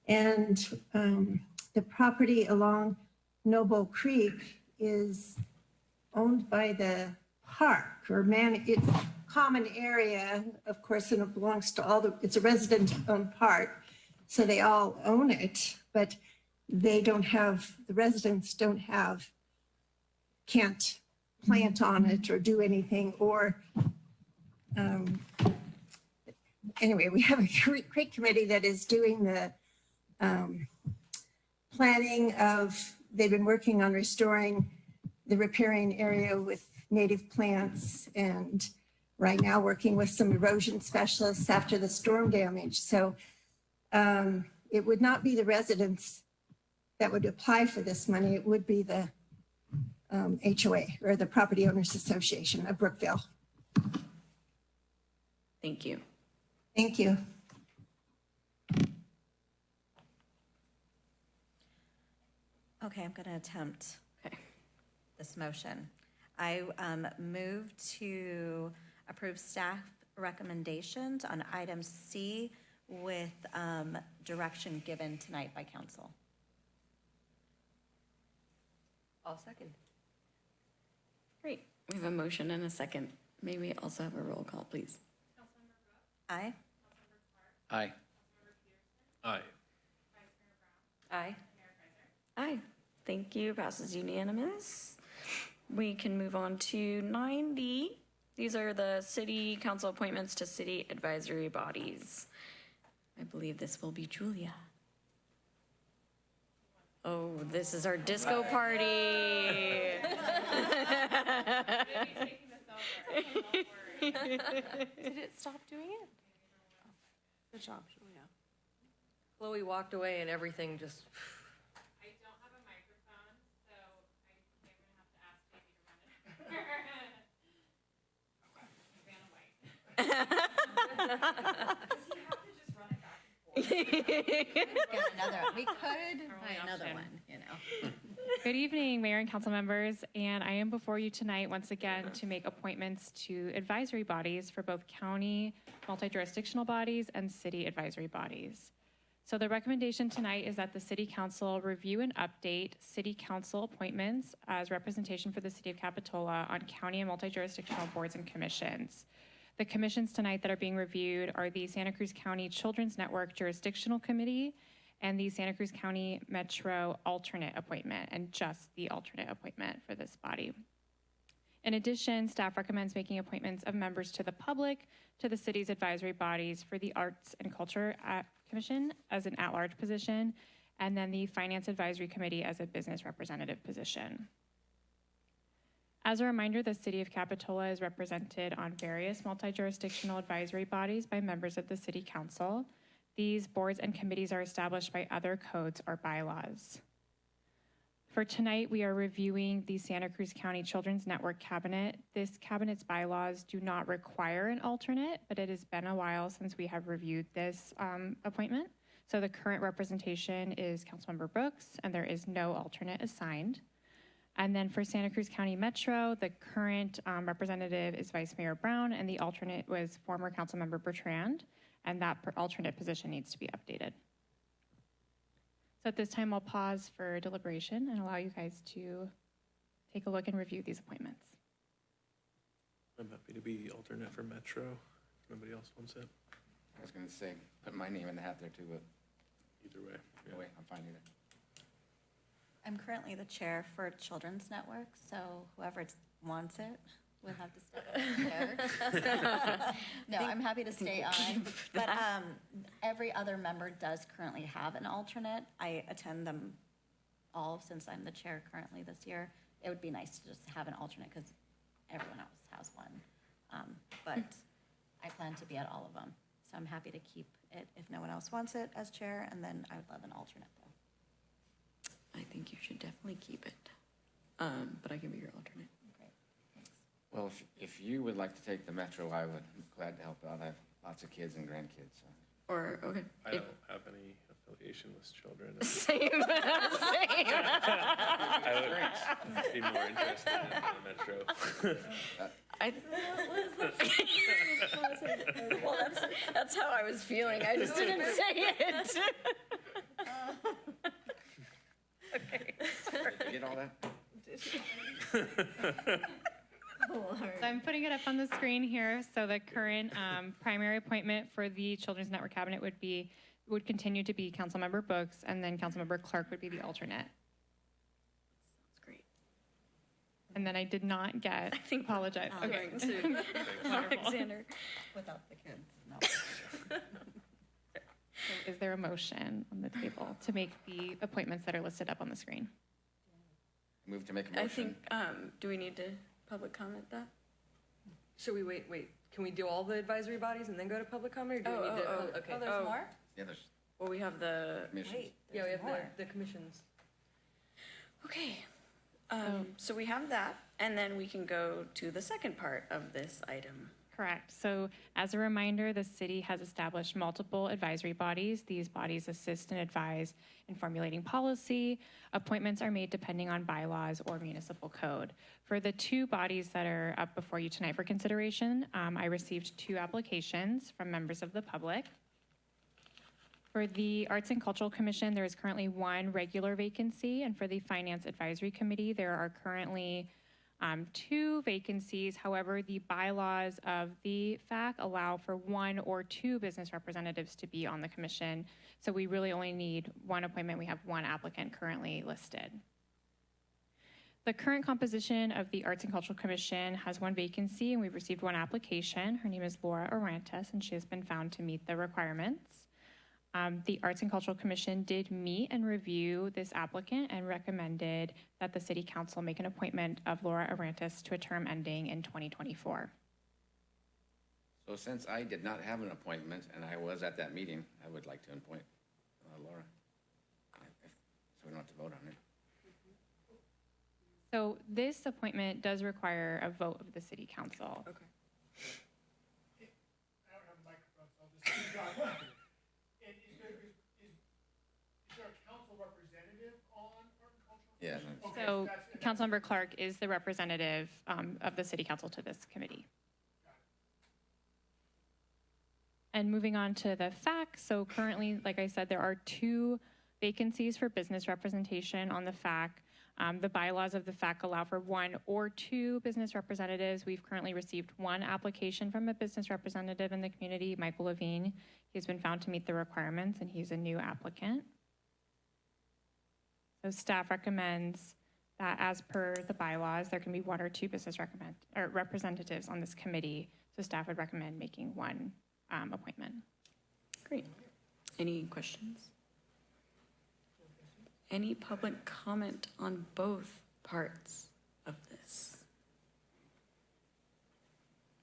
Speaker 15: And, um, the property along Noble Creek is owned by the park or man, it's common area, of course, and it belongs to all the, it's a resident-owned park. So they all own it, but they don't have, the residents don't have, can't plant on it or do anything or, um, anyway, we have a great committee that is doing the, um, planning of, they've been working on restoring the riparian area with native plants and right now working with some erosion specialists after the storm damage. So um, it would not be the residents that would apply for this money. It would be the um, HOA or the Property Owners Association of Brookvale.
Speaker 1: Thank you.
Speaker 15: Thank you.
Speaker 6: Okay, I'm going to attempt
Speaker 1: Okay.
Speaker 6: this motion. I um, move to approve staff recommendations on item C with um, direction given tonight by council.
Speaker 3: I'll second.
Speaker 1: Great. We have a motion and a second. May we also have a roll call, please?
Speaker 6: Aye?
Speaker 12: Aye.
Speaker 14: Aye.
Speaker 3: Aye.
Speaker 1: Aye. Thank you. Passes unanimous. We can move on to 9D. These are the city council appointments to city advisory bodies. I believe this will be Julia. Oh, this is our disco party.
Speaker 3: Did it stop doing it? Good job, Julia. Chloe walked away and everything just.
Speaker 16: I don't have a microphone, so I think I'm gonna have to ask Davey to run it. He ran away.
Speaker 6: Get another, we could buy another one, you know.
Speaker 16: Good evening, Mayor and council members, and I am before you tonight once again to make appointments to advisory bodies for both county multi-jurisdictional bodies and city advisory bodies. So the recommendation tonight is that the city council review and update city council appointments as representation for the city of Capitola on county and multi-jurisdictional boards and commissions. The commissions tonight that are being reviewed are the Santa Cruz County Children's Network Jurisdictional Committee and the Santa Cruz County Metro alternate appointment, and just the alternate appointment for this body. In addition, staff recommends making appointments of members to the public to the city's advisory bodies for the Arts and Culture Commission as an at-large position, and then the Finance Advisory Committee as a business representative position. As a reminder, the city of Capitola is represented on various multi-jurisdictional advisory bodies by members of the city council. These boards and committees are established by other codes or bylaws. For tonight, we are reviewing the Santa Cruz County Children's Network Cabinet. This cabinet's bylaws do not require an alternate, but it has been a while since we have reviewed this um, appointment. So the current representation is Councilmember Brooks, and there is no alternate assigned. And then for Santa Cruz County Metro, the current um, representative is Vice Mayor Brown, and the alternate was former Councilmember Bertrand, and that per- alternate position needs to be updated. So at this time, I'll pause for deliberation and allow you guys to take a look and review these appointments.
Speaker 14: I'm happy to be alternate for Metro. If nobody else wants it,
Speaker 12: I was gonna say, put my name in the hat there too, but
Speaker 14: either way. yeah.
Speaker 12: no way, I'm fine either.
Speaker 6: I'm currently the chair for Children's Network, so whoever wants it will have to step up chair. No, I'm happy to stay on, but um, every other member does currently have an alternate. I attend them all since I'm the chair currently this year. It would be nice to just have an alternate because everyone else has one. Um, But I plan to be at all of them, so I'm happy to keep it if no one else wants it as chair, and then I would love an alternate.
Speaker 1: I think you should definitely keep it. Um, but I can be your alternate.
Speaker 6: Great, thanks.
Speaker 12: Well, if, if you would like to take the Metro, I would, be glad to help out. I have lots of kids and grandkids, so.
Speaker 1: Or, okay.
Speaker 14: I
Speaker 1: If-
Speaker 14: don't have any affiliation with children.
Speaker 1: Same, same.
Speaker 14: I would be more interested in the Metro.
Speaker 1: I. Well, that's, that's how I was feeling. I just didn't say it. Okay, sorry.
Speaker 12: Did you get all that?
Speaker 16: So I'm putting it up on the screen here. So the current um, primary appointment for the Children's Network Cabinet would be, would continue to be Councilmember Brooks, and then Councilmember Clark would be the alternate.
Speaker 1: That's great.
Speaker 16: And then I did not get, I
Speaker 1: think
Speaker 16: apologize.
Speaker 1: I'm
Speaker 16: Okay.
Speaker 1: going to Alexander.
Speaker 6: Without the kids, no.
Speaker 16: So Is there a motion on the table to make the appointments that are listed up on the screen?
Speaker 12: Move to make a
Speaker 1: I
Speaker 12: motion.
Speaker 1: I think, um, do we need to public comment that?
Speaker 17: Should we wait, wait, can we do all the advisory bodies and then go to public comment, or do
Speaker 1: Oh,
Speaker 17: we need to?
Speaker 1: oh, oh.
Speaker 17: Okay.
Speaker 6: Oh, there's more?
Speaker 12: Yeah, there's
Speaker 1: Well, we have the,
Speaker 12: commissions.
Speaker 6: Wait,
Speaker 17: Yeah, we
Speaker 6: there's
Speaker 17: have
Speaker 6: more.
Speaker 17: the, the commissions.
Speaker 1: okay. Um, so we have that, and then we can go to the second part of this item.
Speaker 16: Correct. So as a reminder, the city has established multiple advisory bodies. These bodies assist and advise in formulating policy. Appointments are made depending on bylaws or municipal code. For the two bodies that are up before you tonight for consideration, um, I received two applications from members of the public. For the Arts and Cultural Commission, there is currently one regular vacancy, and for the Finance Advisory Committee, there are currently um, two vacancies. However, the bylaws of the FAC allow for one or two business representatives to be on the commission. So we really only need one appointment. We have one applicant currently listed. The current composition of the Arts and Cultural Commission has one vacancy, and we've received one application. Her name is Laura Orantes and she has been found to meet the requirements. Um, the Arts and Cultural Commission did meet and review this applicant and recommended that the City Council make an appointment of Laura Arantes to a term ending in 2024.
Speaker 12: So since I did not have an appointment and I was at that meeting, I would like to appoint uh, Laura. If- So we don't have to vote on it.
Speaker 16: So this appointment does require a vote of the City Council.
Speaker 10: I
Speaker 17: Okay.
Speaker 10: don't have a microphone, so I'll just speak on. And is there, is, is is there a council representative on art and cultural?
Speaker 12: Yeah.
Speaker 10: Okay,
Speaker 16: So
Speaker 10: that's-
Speaker 16: Councilmember Clark is the representative um, of the City Council to this committee. And moving on to the FAC, so currently, like I said, there are two vacancies for business representation on the FAC. Um, The bylaws of the FAC allow for one or two business representatives. We've currently received one application from a business representative in the community, Michael Levine. He's been found to meet the requirements, and he's a new applicant. So staff recommends that as per the bylaws, there can be one or two business recommend, or representatives on this committee. So staff would recommend making one um, appointment.
Speaker 1: Great. Any questions? Any public comment on both parts of this?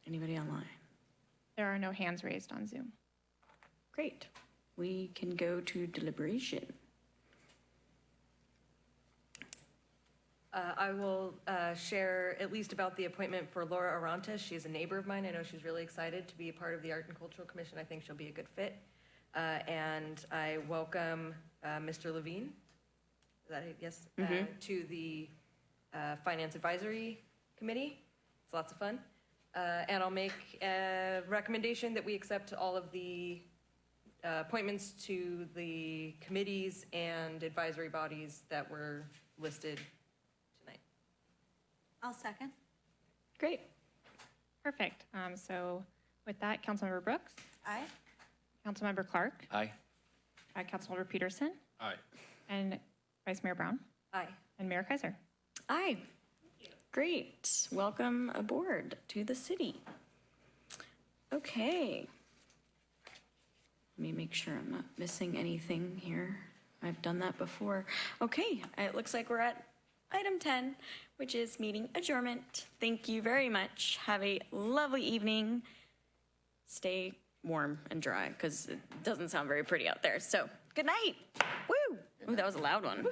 Speaker 1: Anybody online?
Speaker 16: There are no hands raised on Zoom.
Speaker 1: Great. We can go to deliberation.
Speaker 17: Uh, I will uh, share at least about the appointment for Laura Arantes. She's a neighbor of mine. I know she's really excited to be a part of the Art and Cultural Commission. I think she'll be a good fit. Uh, And I welcome uh, Mr. Levine, is that it? Yes? Uh, To the
Speaker 13: uh, Finance Advisory Committee. It's lots of fun. Uh, And I'll make a recommendation that we accept all of the uh, appointments to the committees and advisory bodies that were listed.
Speaker 6: I'll second.
Speaker 1: Great.
Speaker 16: Perfect. Um, So with that, Councilmember Brooks,
Speaker 6: Aye.
Speaker 16: Councilmember Clark,
Speaker 12: Aye.
Speaker 16: uh, Councilmember Pedersen,
Speaker 14: Aye.
Speaker 16: and Vice Mayor Brown,
Speaker 13: Aye.
Speaker 16: and Mayor Keiser.
Speaker 1: Aye. Great. Welcome aboard to the city. Okay. Let me make sure I'm not missing anything here. I've done that before. Okay, it looks like we're at item 10, which is meeting adjournment. Thank you very much. Have a lovely evening. Stay warm and dry because it doesn't sound very pretty out there. So, good night. Woo! Ooh, that was a loud one.